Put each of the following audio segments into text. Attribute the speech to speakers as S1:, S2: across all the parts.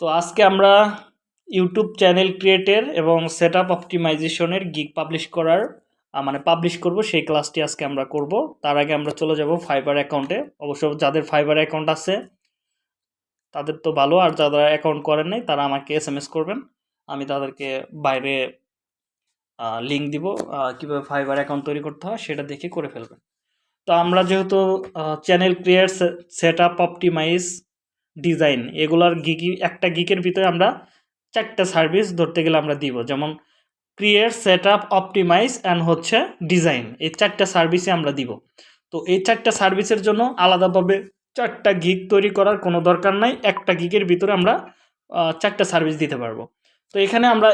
S1: তো আজকে আমরা ইউটিউব চ্যানেল ক্রিয়েটের এবং সেট আপ অপটিমাইজেশনের গিগ পাবলিশ করার মানে পাবলিশ করব, সেই ক্লাসটি আজকে আমরা করব। তার আগে আমরা চলে যাব ফাইবার অ্যাকাউন্টে অবশ্য যাদের ফাইবার অ্যাকাউন্ট আছে, তাদের তো ভালো, আর যারা অ্যাকাউন্ট করেন নাই, তারা আমাকে এস এম এস করবেন। আমি তাদেরকে বাইরে লিঙ্ক দিব কীভাবে ফাইবার অ্যাকাউন্ট তৈরি করতে হয়, সেটা দেখে করে ফেলবেন। তো আমরা যেহেতু channel create set up optimize design এগুলার গিকি একটা গিকের ভিতরে আমরা চারটা সার্ভিস ধরতে গেলে আমরা দিব। যেমন create set up optimize and হচ্ছে ডিজাইন এই চারটা সার্ভিসে আমরা দিব। তো এই চারটা সার্ভিসের জন্য আলাদাভাবে চারটা গিক তৈরি করার কোনো দরকার নাই। একটা গিকের ভিতরে আমরা চারটা সার্ভিস দিতে পারব। তো এখানে আমরা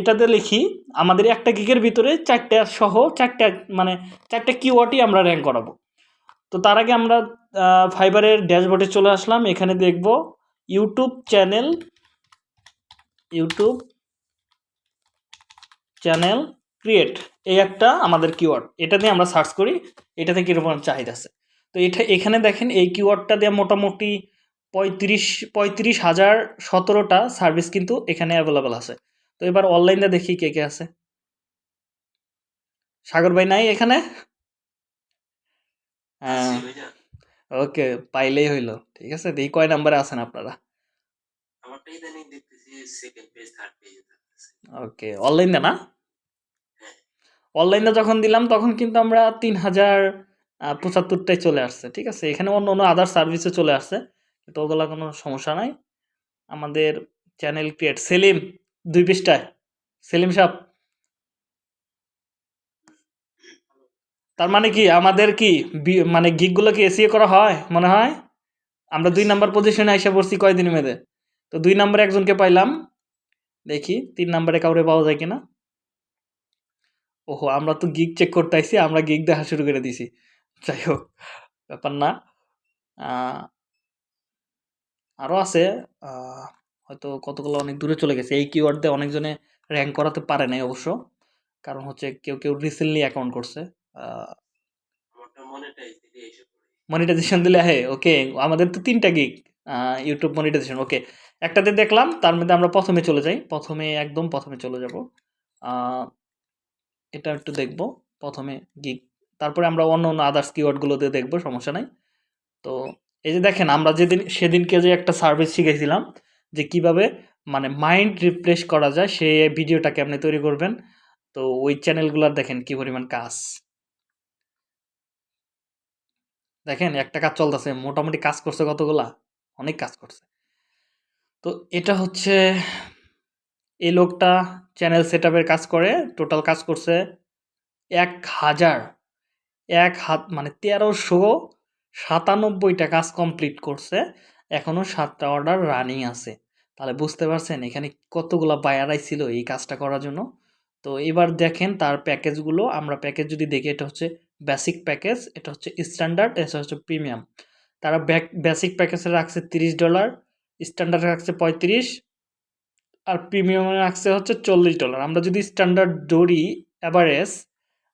S1: এটাতে লিখি, আমাদের একটা গিকের ভিতরে চারটা সহ চারটা মানে চারটা কিওয়ার্ডই আমরা র্যাঙ্ক করাবো। তো তার আগে আমরা ফাইবারের ড্যাশবোর্ডে চলে আসলাম। এখানে দেখব YouTube channel YouTube channel create, এই একটা আমাদের কিওয়ার্ড। এটা দিয়ে আমরা সার্চ করি এটাতে কীরকম চাহিদা আছে। তো এটা, এখানে দেখেন এই কিওয়ার্ডটা দিয়ে মোটামুটি পঁয়ত্রিশ পঁয়ত্রিশ হাজার সতেরোটা সার্ভিস কিন্তু এখানে অ্যাভেলেবেল আছে। তো এবার অনলাইনে দেখি কে কে আছে। সাগর ভাই নাই এখানে? হ্যাঁ ওকে পাইলেই হইল ঠিক আছে দেখি কয় নাম্বারে আছেন আপনারা
S2: আমারটা ইদানিং দেখতেছি সেকেন্ড পেজ থার্ড পেজে থাকতেছে
S1: ওকে অনলাইনে না অনলাইনে যখন দিলাম তখন কিন্তু আমরা তিন হাজার আহ, পঁচাত্তরটায় চলে আসছে ঠিক আছে? এখানে অন্য অন্য আদার সার্ভিসে চলে আসছে কিন্তু ওগুলা কোনো সমস্যা নাই। আমাদের চ্যানেল ক্রিয়েট সেলিম দুই পৃষ্ঠায় সেলিম সাহেব। তার মানে কি আমাদের কি মানে গিকগুলো কি এসিএ করা হয়, মনে হয়? আমরা দুই নাম্বার পজিশনে এসে পড়ছি কয়দিন মেয়েদের তো দুই নাম্বারে একজনকে পাইলাম। দেখি, তিন নাম্বারে কাউরে পাওয়া যায় কিনা? ওহো, আমরা তো গিগ চেক করতে আইছি, আমরা গিগ দেখা শুরু করে দিছি। যাই হোক, ব্যাপার না। আরও আছে। হয়তো কতগুলো অনেক দূরে চলে গেছে। এই কিওয়ার্ড দিয়ে অনেকজনে র্যাঙ্ক করাতে পারে নাই অবশ্য। কারণ হচ্ছে কেউ কেউ রিসেন্টলি অ্যাকাউন্ট করছে। মনিটাইজেশন দিলে হ্যাঁ ওকে আমাদের তো তিনটা গিক ইউটিউব মনিটাইজেশন ওকে একটাতে দেখলাম, তার মধ্যে আমরা প্রথমে চলে যাই, প্রথমে একদম প্রথমে চলে যাব এটা একটু দেখব, প্রথমে গিক তারপরে আমরা অন্য অন্য আদার্স কিওয়ার্ডগুলোতে দেখব, সমস্যা নাই, তো এই যে দেখেন, আমরা যেদিন, সেদিনকে যে একটা সার্ভিস শিখেছিলাম, যে কীভাবে মানে মাইন্ড রিফ্রেশ করা যায়, সে ভিডিওটাকে আপনি তৈরি করবেন, তো ওই চ্যানেলগুলোর দেখেন কি পরিমাণ কাজ। দেখেন, একটা কাজ চলতেছে, মোটামুটি কাজ করছে কতগুলা? অনেক কাজ করছে। তো এটা হচ্ছে, এই লোকটা চ্যানেল সেট কাজ করে টোটাল কাজ করছে এক হাজার, এক হাত মানে তেরোশো সাতানব্বইটা কাজ কমপ্লিট করছে এখনও সাতটা অর্ডার রানিং আছে। তাহলে বুঝতে পারছেন, এখানে কতগুলো বায়ার ছিল এই কাজটা করার জন্য? তো এবার দেখেন, তার প্যাকেজগুলো আমরা প্যাকেজ যদি দেখি, এটা হচ্ছে বেসিক প্যাকেজ এটা হচ্ছে স্ট্যান্ডার্ড এটা হচ্ছে প্রিমিয়াম তারা বেসিক প্যাকেজে রাখছে তিরিশ ডলার স্ট্যান্ডার্ড রাখছে পঁয়ত্রিশ, আর প্রিমিয়ামে রাখছে হচ্ছে চল্লিশ ডলার আমরা যদি স্ট্যান্ডার্ড ধরি অ্যাভারেজ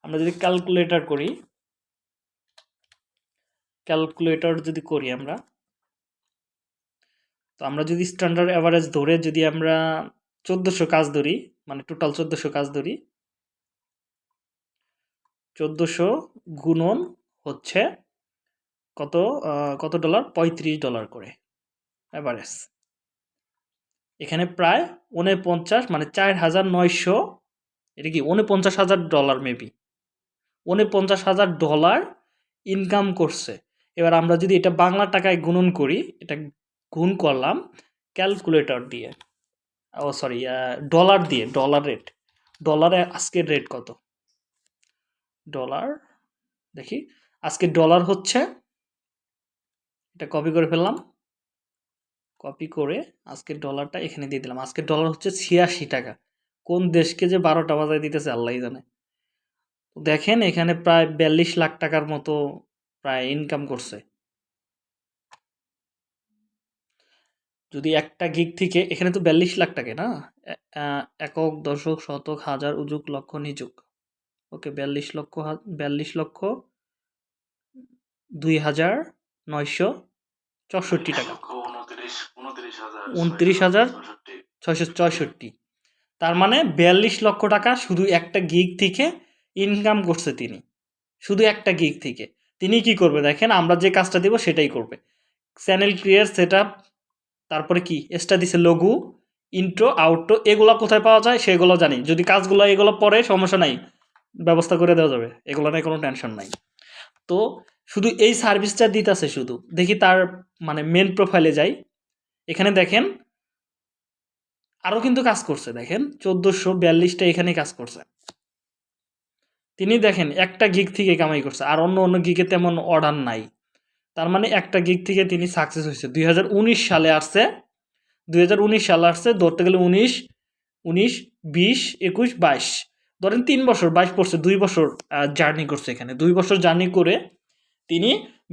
S1: আমরা যদি ক্যালকুলেটর করি ক্যালকুলেটর যদি করি আমরা, তো আমরা যদি স্ট্যান্ডার্ড অ্যাভারেজ ধরে যদি আমরা চোদ্দোশো কাজ ধরি মানে টোটাল চোদ্দোশো কাজ ধরি চোদ্দোশো গুণন হচ্ছে কত কত ডলার? পঁয়ত্রিশ ডলার করে। অ্যাভারেজ এখানে প্রায় উনপঞ্চাশ মানে চার হাজার নয়শো, এটা কি? উনপঞ্চাশ হাজার ডলার মেবি উনপঞ্চাশ হাজার ডলার ইনকাম করছে। এবার আমরা যদি এটা বাংলা টাকায় গুণন করি, এটা গুণ করলাম ক্যালকুলেটর দিয়ে। ও সরি ডলার দিয়ে ডলার রেট ডলারে আজকের রেট কত? ডলার দেখি। আজকে ডলার হচ্ছে, এটা কপি করে ফেললাম। কপি করে আজকের ডলারটা এখানে দিয়ে দিলাম। আজকের ডলার হচ্ছে ছিয়াশি টাকা। কোন দেশকে যে বারোটা বাজায় দিতেছে, আল্লাহ জানে। দেখেন, এখানে প্রায় বিয়াল্লিশ লাখ টাকার মতো প্রায় ইনকাম করছে। যদি একটা গিগ থেকে, এখানে তো বিয়াল্লিশ লাখ টাকা, না? একক, দশক, শতক, হাজার উজুক লক্ষ, নিযুক। ওকে বিয়াল্লিশ লক্ষ বিয়াল্লিশ লক্ষ দুই হাজার নয়শো চৌষট্টি টাকা।
S2: উনত্রিশ হাজার।
S1: ছয়শো চৌষট্টি। তার মানে বিয়াল্লিশ লক্ষ টাকা শুধু একটা গিগ থেকে ইনকাম করছে তিনি। শুধু একটা গিগ থেকে। তিনি কি করবে দেখেন আমরা যে কাজটা দিব সেটাই করবে। চ্যানেল ক্রিয়েট সেট তারপরে কি? এক্সট্রা দিছে লঘু ইন্ট্রো আউট্রো এগুলো কোথায় পাওয়া যায় সেগুলো জানি। যদি কাজগুলো এগুলো পরে সমস্যা নাই। ব্যবস্থা করে দেওয়া যাবে। এগুলো নিয়ে কোনো টেনশন নাই। তো শুধু এই সার্ভিসটা দিতেছে শুধু। দেখি তার মানে মেন প্রোফাইলে যাই। এখানে দেখেন আরও কিন্তু কাজ করছে। দেখেন, চোদ্দোশো বিয়াল্লিশটা এখানে কাজ করছে। তিনি দেখেন, একটা গিগ থেকে কামাই করছে। আর অন্য অন্য গিগে তেমন অর্ডার নাই। তার মানে একটা গিগ থেকে তিনি সাকসেস হয়েছে। দুই হাজার উনিশ সালে আসছে। দুই হাজার উনিশ সালে আসছে, ধরতে গেলে উনিশ উনিশ, বিশ, একুশ, বাইশ। ধরেন তিন বছর, বাইশ পড়ছে দুই বছর জার্নি করছে এখানে। দুই বছর জার্নি করে তিনি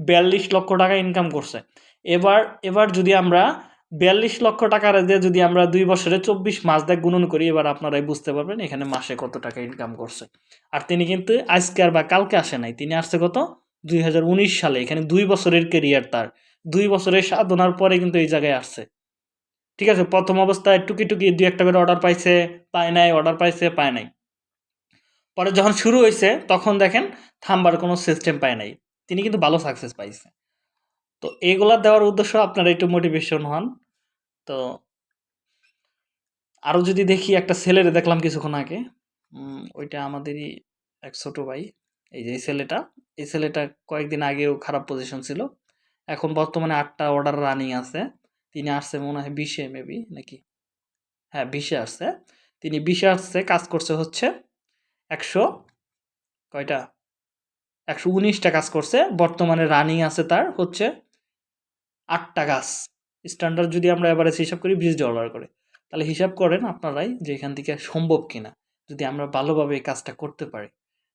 S1: বিয়াল্লিশ লক্ষ টাকা ইনকাম করছে। এবার এবার যদি আমরা বিয়াল্লিশ লক্ষ টাকার দিয়ে যদি আমরা দুই বছরে চব্বিশ মাস দেখ গুণন করি, এবার আপনারাই বুঝতে পারবেন এখানে মাসে কত টাকা ইনকাম করছে। আর তিনি কিন্তু আজকে আর বা কালকে আসে নাই। তিনি আসছে কত? দুই হাজার উনিশ সালে। এখানে দুই বছরের কেরিয়ার তার। দুই বছরের সাধনার পরে কিন্তু এই জায়গায় আসছে। ঠিক আছে? প্রথম অবস্থায় টুকি টুকি দুই একটা করে অর্ডার পাইছে, পায় নাই অর্ডার পাইছে, পায় নাই। পরে যখন শুরু হয়েছে তখন দেখেন থামবার কোনো সিস্টেম পায় নাই। তিনি কিন্তু ভালো সাকসেস পাইছে। তো এগুলা দেওয়ার উদ্দেশ্য আপনারা একটু মোটিভেশন হন। তো আরও যদি দেখি, একটা ছেলের দেখলাম কিছুক্ষণ আগে। ওইটা আমাদেরই এক ছোট ভাই। এই যে এই ছেলেটা এই ছেলেটা কয়েকদিন আগেও খারাপ পজিশন ছিল। এখন বর্তমানে আটটা অর্ডার রানিং আছে। তিনি আসছে মনে হয় বিশে মেবি নাকি? হ্যাঁ বিশে আসছে। তিনি বিশে আসছে, কাজ করছে হচ্ছে একশো? কয়টা? একশো উনিশটা কাজ করছে। বর্তমানে রানিং আছে তার হচ্ছে আটটা গাছ স্ট্যান্ডার্ড যদি আমরা এভারেজ হিসাব করি বিশ ডলার করে। তাহলে হিসাব করেন আপনারাই যে এখান থেকে সম্ভব কিনা। যদি আমরা ভালোভাবে এই কাজটা করতে পারি।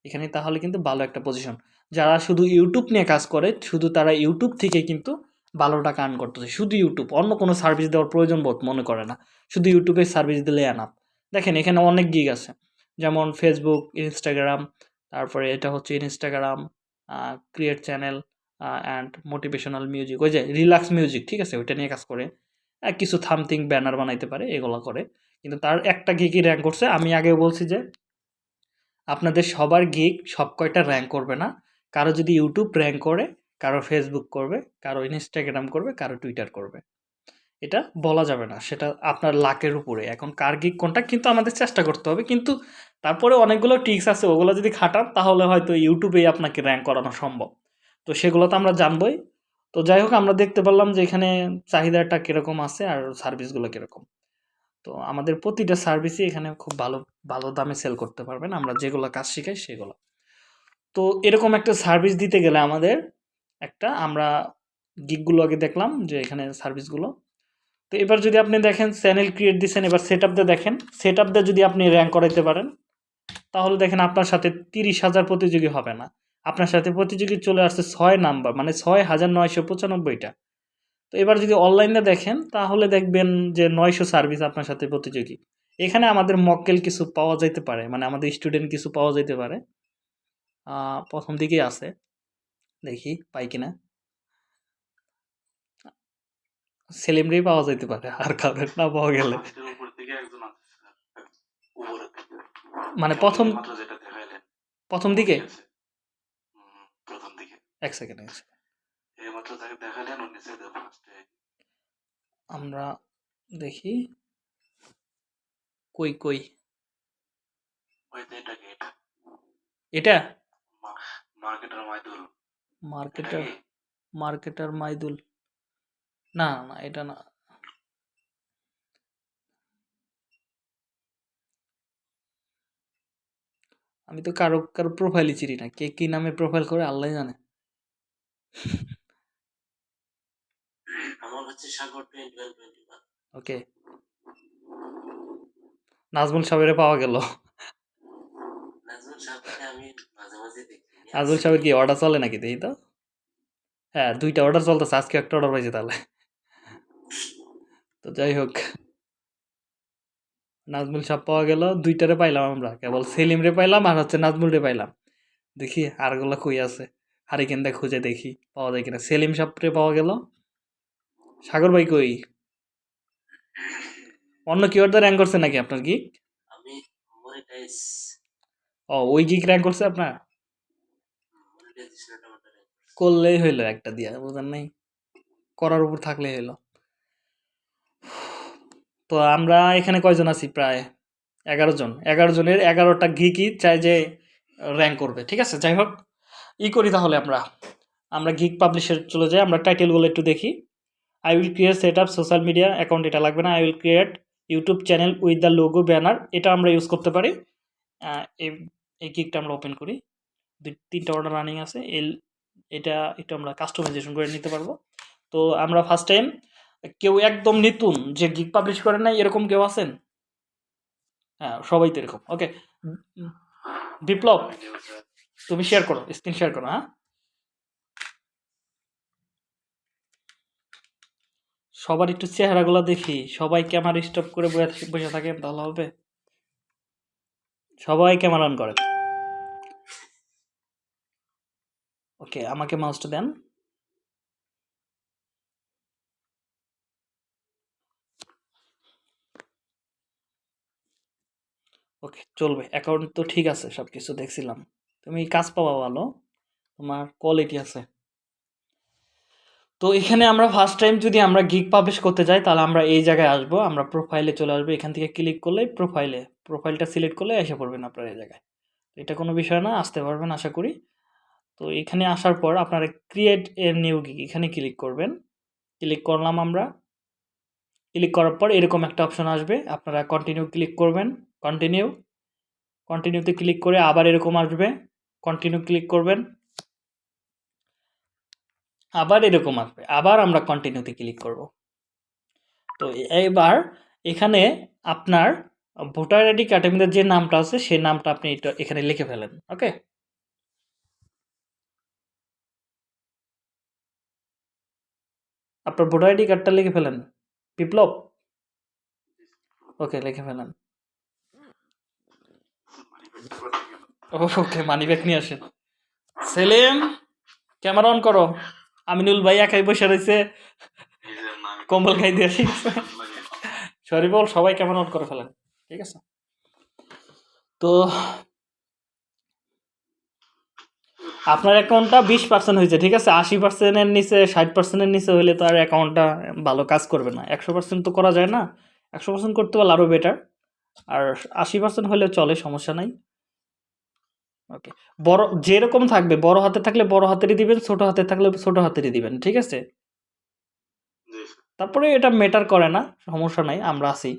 S1: এখানে তাহলে কিন্তু ভালো একটা পজিশন যারা শুধু ইউটিউব নিয়ে কাজ করে, শুধু তারা ইউটিউব থেকে কিন্তু ভালো টাকা আর্ন করতেছে। শুধু ইউটিউব অন্য কোনো সার্ভিস দেওয়ার প্রয়োজন বোধ মনে করে না। শুধু ইউটিউবে সার্ভিস দিলে আনাপ দেখেন এখানে অনেক গিগ আছে। যেমন ফেসবুক ইনস্টাগ্রাম তারপরে এটা হচ্ছে Instagram create channel and motivational music ওই যে রিল্যাক্স মিউজিক ঠিক আছে? ওইটা নিয়ে কাজ করে। কিছু থামথিং ব্যানার বানাইতে পারে, এগুলো করে। কিন্তু তার একটা গিকই র্যাঙ্ক করছে। আমি আগে বলছি যে, আপনাদের সবার গিক সব কয়টা র্যাঙ্ক করবে না? কারও যদি ইউটিউব র্যাঙ্ক করে, কারও ফেসবুক করবে, কারও ইনস্টাগ্রাম করবে, কারও টুইটার করবে। এটা বলা যাবে না। সেটা আপনার লাকের উপরে। এখন কার গিক কোনটা? কিন্তু আমাদের চেষ্টা করতে হবে। কিন্তু তারপরে অনেকগুলো টিক্স আছে, ওগুলো যদি খাটান, তাহলে হয়তো ইউটিউবেই আপনাকে র্যাঙ্ক করানো সম্ভব। তো সেগুলো তো আমরা জানবই। তো যাই হোক, আমরা দেখতে পারলাম যে এখানে চাহিদাটা কীরকম আছে আর সার্ভিসগুলো কীরকম। তো আমাদের প্রতিটা সার্ভিসই এখানে খুব ভালো ভালো দামে সেল করতে পারবেন। আমরা যেগুলো কাজ শিখাই সেগুলো। তো এরকম একটা সার্ভিস দিতে গেলে আমাদের একটা, আমরা গিকগুলো আগে দেখলাম যে এখানে সার্ভিসগুলো তো এবার যদি আপনি দেখেন চ্যানেল ক্রিয়েট দিচ্ছেন এবার সেট আপ দিয়ে দেখেন। সেট আপ যদি আপনি র্যাঙ্ক করাইতে পারেন তাহলে দেখেন আপনার সাথে তিরিশ হাজার প্রতিযোগী হবে না। আপনার সাথে প্রতিযোগী চলে আসছে ছয় নাম্বার মানে ছয় হাজার নয়শো পঁচানব্বইটা। তো এবার যদি অনলাইনে দেখেন, তাহলে দেখবেন যে নয়শো সার্ভিস আপনার সাথে প্রতিযোগী। এখানে আমাদের মক্কেল কিছু পাওয়া যাইতে পারে মানে আমাদের স্টুডেন্ট কিছু পাওয়া যাইতে পারে। প্রথম দিকেই আছে। দেখি, পাই কিনা? সেলিমরেই পাওয়া যাইতে পারে, আর কারোর না পাওয়া গেলে
S3: ফার্স্টের উপর দিকে একজন আছে স্যার। উপরের দিকে।
S1: মানে প্রথম প্রথম দিকে?
S3: প্রথম
S1: এক সেকেন্ড
S3: এইমাত্র তাকে ফার্স্টে
S1: আমরা দেখি। কই কই?
S3: এটা marketer
S1: Maidul.
S3: Marketer?
S1: Marketer Maidul. না না এটা না। আমি তো কারও কারও প্রোফাইলই চিনি না। কে কি নামে প্রোফাইল করে আল্লাহ জানে।
S2: আমার হচ্ছে সাগর
S1: ওকে। নাজমুল সাহেবের পাওয়া গেল।
S2: নাজমুল।
S1: সাহেবের কি অর্ডার চলে নাকি দেখি তো? হ্যাঁ দুইটা অর্ডার চলতেছে। আজকে একটা অর্ডার পাইছে তাহলে। তো যাই হোক। নাজমুল সাহেব পাওয়া গেল দুইটারে পাইলাম আমরা কেবল সেলিম রে পাইলাম আর হচ্ছে নাজমুল রে পাইলাম। দেখি আরগুলো কই আছে হারিকেন দা খুঁজে দেখি পাওয়া যায় কিনা। সেলিম সাহেব রে পাওয়া গেল। সাগর ভাই কই? অন্য কিওয়ার্ডে র্যাঙ্ক করছে নাকি আপনার গিক
S2: আমি মনিটাইজ
S1: ও ওই গিক র্যাঙ্ক করছে আপনার? করলেই হইল একটা দিয়া বুঝেন নাই? করার উপর থাকলেই হইল। তো আমরা এখানে কয়জন আছি? প্রায় এগারো জন। এগারো জনের এগারোটা গিকই চাই যে র্যাঙ্ক করবে, ঠিক আছে? যাই হোক, ই করি তাহলে আমরা। আমরা গিক পাবলিশের চলে যাই, আমরা টাইটেলগুলো একটু দেখি। I will create set up social media account এটা লাগবে না। I will create YouTube channel with the logo banner এটা আমরা ইউজ করতে পারি। এই গিকটা আমরা ওপেন করি। দুই, তিনটা অর্ডার রানিং আছে। এল, এটা একটু আমরা কাস্টমাইজেশন করে নিতে পারব। তো আমরা ফার্স্ট টাইম কেউ একদম নতুন যে গিক পাবলিশ করে নাই, এরকম কেউ আছেন? হ্যাঁ সবাই তো এরকম। ওকে বিপ্লব, তুমি শেয়ার করো স্ক্রিন শেয়ার করো হ্যাঁ? সবার একটু চেহারাগুলো দেখি, সবাই ক্যামেরা স্টপ করে বসে থাকেন, তাহলে হবে। সবাই ক্যামেরা অন করেন। ওকে আমাকে মাউসটা দেন। ওকে, চলবে। অ্যাকাউন্ট তো ঠিক আছে সব কিছু দেখছিলাম। তুমি কাজ পাওয়া ভালো, তোমার কোয়ালিটি আছে। তো এখানে আমরা ফার্স্ট টাইম যদি আমরা গিগ পাবলিশ করতে যাই, তাহলে আমরা এই জায়গায় আসব, আমরা প্রোফাইলে চলে আসব। এখান থেকে ক্লিক করলে প্রোফাইলে প্রোফাইলটা সিলেক্ট করলে এসে পড়বেন আপনার এই জায়গায়। এটা কোনো বিষয় না, আসতে পারবেন আশা করি। তো এখানে আসার পর আপনারা ক্রিয়েট এর নিউ গিগ এখানে ক্লিক করবেন। ক্লিক করলাম আমরা। ক্লিক করার পর এরকম একটা অপশন আসবে, আপনারা কন্টিনিউ ক্লিক করবেন। কন্টিনিউ কন্টিনিউতে ক্লিক করে আবার এরকম আসবে কন্টিনিউ ক্লিক করবেন, আবার এরকম আসবে, আবার আমরা কন্টিনিউতে ক্লিক করব। তো এবার এখানে আপনার ভোটার আইডি কার্ডের যে নামটা আছে সেই নামটা আপনি এখানে লিখে ফেলেন ওকে আপনার ভোটার আইডি কার্ডটা লিখে ফেলেন, বিপ্লব? ওকে লিখে ফেলেন। ওকে মানি ব্যাগ নিয়ে আসেন। সেলিম ক্যামেরা অন করো। আমিনুল ভাই একাই বসে রয়েছে। কম্বল খাই দিয়ে আছে সরি বল, সবাই ক্যামেরা অন করে ফেলেন। ঠিক আছে? তো, আপনার অ্যাকাউন্টটা বিশ পার্সেন্ট হয়েছে, ঠিক আছে? আশি পার্সেন্টের নিচে, ষাট পার্সেন্টের নিচে হলে তো আর অ্যাকাউন্টটা ভালো কাজ করবে না। একশো পার্সেন্ট তো করা যায় না। একশো পার্সেন্ট করতে পারলে আরও বেটার আর আশি পার্সেন্ট হলে চলে, সমস্যা নাই। ওকে বড় যেরকম থাকবে বড় হাতে থাকলে বড় হাতেরই দিবেন ছোট হাতে থাকলে ছোট হাতেরই দিবেন ঠিক আছে? তারপরে এটা ম্যাটার করে না সমস্যা নাই আমরা আছি।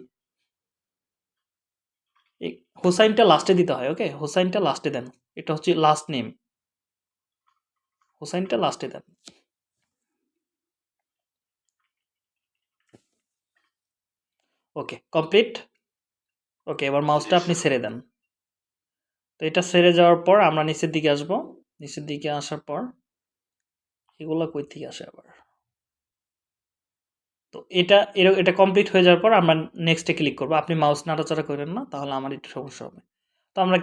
S1: এই হোসাইনটা লাস্টে দিতে হয় ওকে হোসাইনটা লাস্টে দেন এটা হচ্ছে লাস্ট নেম হোসাইনটা লাস্টে দেন। ওকে কমপ্লিট ওকে এবার মাউসটা আপনি ছেড়ে দেন। তো এটা ছেড়ে যাওয়ার পর আমরা নিচের দিকে আসব। নিচের দিকে আসার পর এগুলো কই থেকে আসে আবার? তো এটা এর এটা কমপ্লিট হয়ে যাওয়ার পর আমরা নেক্সটে ক্লিক করব। আপনি মাউস নাড়াচাড়া করেন না, তাহলে আমার একটু সমস্যা হবে। তো আমরা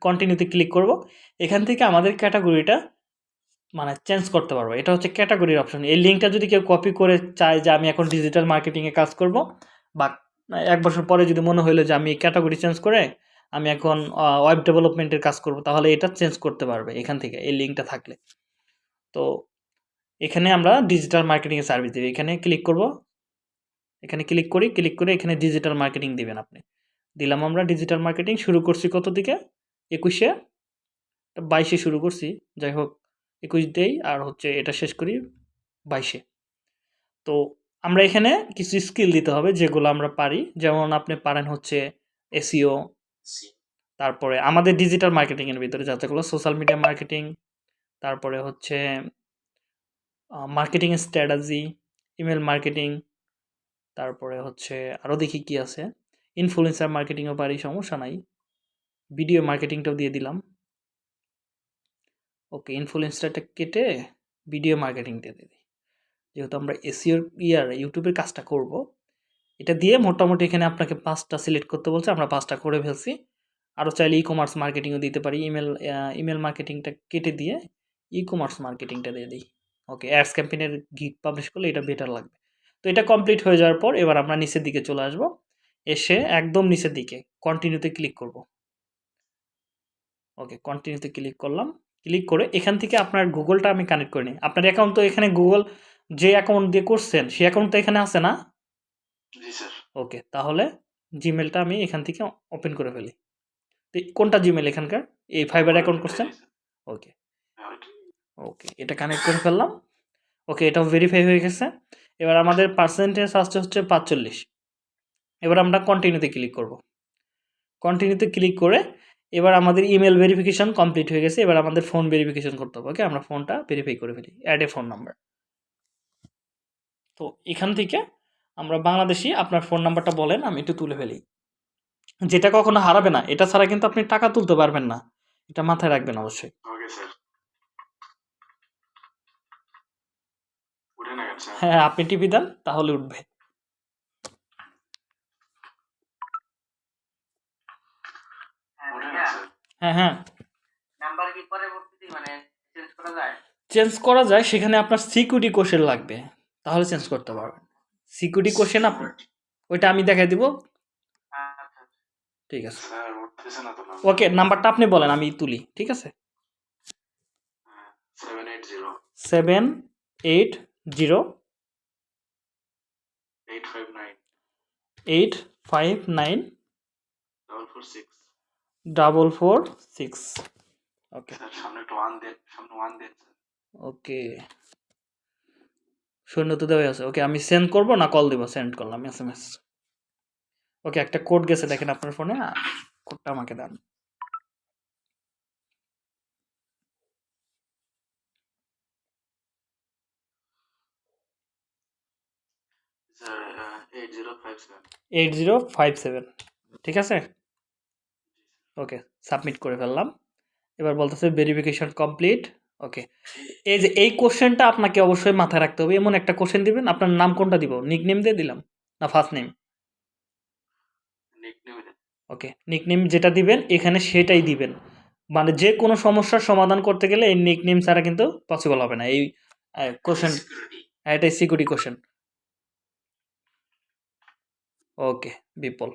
S1: কন্টিনিউতে ক্লিক করব। এখান থেকে আমাদের ক্যাটাগরিটা মানে চেঞ্জ করতে পারব। এটা হচ্ছে ক্যাটাগরির অপশন এই লিঙ্কটা যদি কেউ কপি করে চায় যে আমি এখন ডিজিটাল মার্কেটিংয়ে কাজ করব বা এক বছর পরে যদি মনে হলো যে আমি ক্যাটাগরি চেঞ্জ করে আমি এখন ওয়েব ডেভেলপমেন্টের কাজ করব, তাহলে এটা চেঞ্জ করতে পারবে এখান থেকে, এই লিঙ্কটা থাকলে। তো, এখানে আমরা ডিজিটাল মার্কেটিংয়ের সার্ভিস দিই এখানে ক্লিক করব। এখানে ক্লিক করি ক্লিক করে এখানে ডিজিটাল মার্কেটিং দিবেন আপনি। দিলাম আমরা ডিজিটাল মার্কেটিং শুরু করছি কত দিকে? একুশে? বাইশে শুরু করছি, যাই হোক, একুশ দেই আর হচ্ছে এটা শেষ করি বাইশে। তো, আমরা এখানে কিছু স্কিল দিতে হবে যেগুলো আমরা পারি। যেমন আপনি পারেন হচ্ছে এসিও তারপরে আমাদের ডিজিটাল মার্কেটিংয়ের ভিতরে যাতে যাতেগুলো সোশ্যাল মিডিয়া মার্কেটিং তারপরে হচ্ছে মার্কেটিং স্ট্র্যাটাজি ইমেল মার্কেটিং তারপরে হচ্ছে আরও দেখি কি আছে। ইনফ্লুয়েন্সার মার্কেটিংও পারি, সমস্যা নাই। ভিডিও মার্কেটিংটাও দিয়ে দিলাম। ওকে ইনফ্লুয়েন্সারটা কেটে ভিডিও মার্কেটিং দিয়ে দিই। যেহেতু আমরা এসিওর ইয়ার ইউটিউবের কাজটা করব এটা দিয়ে মোটামুটি এখানে আপনাকে পাঁচটা সিলেক্ট করতে বলছে, আমরা পাঁচটা করে ফেলছি। আরও চাইলে ই কমার্স মার্কেটিংও দিতে পারি। ইমেল ইমেল মার্কেটিংটা কেটে দিয়ে ই কমার্স মার্কেটিংটা দিয়ে দিই। ওকে অ্যাডস ক্যাম্পেনের গিগ পাবলিশ করলে এটা বেটার লাগবে। তো এটা কমপ্লিট হয়ে যাওয়ার পর এবার আমরা নিচের দিকে চলে আসব। এসে একদম নিচের দিকে কন্টিনিউতে ক্লিক করব। ওকে কন্টিনিউতে ক্লিক করলাম। ক্লিক করে এখান থেকে আপনার গুগলটা আমি কানেক্ট করে নিই। আপনার অ্যাকাউন্ট তো এখানে গুগল যে অ্যাকাউন্ট দিয়ে করছেন সেই অ্যাকাউন্ট তো এখানে আছে না?
S3: জি স্যার।
S1: ওকে তাহলে জিমেলটা আমি এখান থেকে ওপেন করে ফেলি। তো কোনটা জিমেল এখানকার? এই ফাইবার অ্যাকাউন্ট করছেন ওকে। ওকে এটা কানেক্ট করে ফেললাম। ওকে এটাও ভেরিফাই হয়ে গেছে। এবার আমাদের পার্সেন্টেজ আসছে হচ্ছে পাঁচচল্লিশ। এবার আমরা কন্টিনিউতে ক্লিক করব। কন্টিনিউতে ক্লিক করে এবার আমাদের ইমেল ভেরিফিকেশন কমপ্লিট হয়ে গেছে। এবার আমাদের ফোন ভেরিফিকেশান করতে হবে ওকে? আমরা ফোনটা ভেরিফাই করে ফেলি। অ্যাড এ ফোন নাম্বার তো এখান থেকে আমরা বাংলাদেশি আপনার ফোন নাম্বারটা বলেন আমি একটু তুলে ফেলি। যেটা কখনো হারাবে না এটা ছাড়া কিন্তু আপনি টাকা তুলতে পারবেন না। এটা মাথায় রাখবেন অবশ্যই। হ্যাঁ আপনি টিভি দেন তাহলে উঠবে। হ্যাঁ হ্যাঁ
S2: নাম্বার কি পরবর্তীতে মানে চেঞ্জ করা যায়?
S1: চেঞ্জ করা যায় সেখানে আপনার সিকিউরিটি কোশ্চেন লাগবে। তাহলে চেঞ্জ করতে পারবেন। সিকিউরিটি কোশ্চেন আপনি? ওইটা আমি দেখাই দিব। ঠিক আছে।
S3: না
S1: ওকে নাম্বারটা আপনি বলেন আমি তুলি ঠিক আছে?
S3: Seven eight zero
S1: eight five nine
S3: double four six
S1: double four six okay
S3: sir সামনে একটু ওয়ান দেন সামনে ওয়ান দেন স্যার
S1: ওকে শূন্য তো দেওয়াই আছে। ওকে আমি সেন্ড করব না কল দিব? সেন্ড করলাম এস এম এস ওকে একটা কোড গেছে দেখেন আপনার ফোনে কোডটা আমাকে দেন।
S3: Eight zero five
S1: eight zero five seven ঠিক আছে? ওকে সাবমিট করে ফেললাম। এবার বলতেছে ভেরিফিকেশন কমপ্লিট ওকে এই যে এই কোশ্চেনটা আপনাকে অবশ্যই মাথায় রাখতে হবে। এমন একটা কোশ্চেন দিবেন আপনার নাম কোনটা দিব? নিক নেম দিয়ে দিলাম না ফার্স্ট নেম
S3: নিক নেমে
S1: ওকে নিকনেম যেটা দিবেন এখানে সেটাই দিবেন। মানে যে কোনো সমস্যার সমাধান করতে গেলে এই নিকনেম ছাড়া কিন্তু পসিবল হবে না। এই কোশ্চেন
S2: সিকিউরিটি
S1: এটাই security question okay Biplab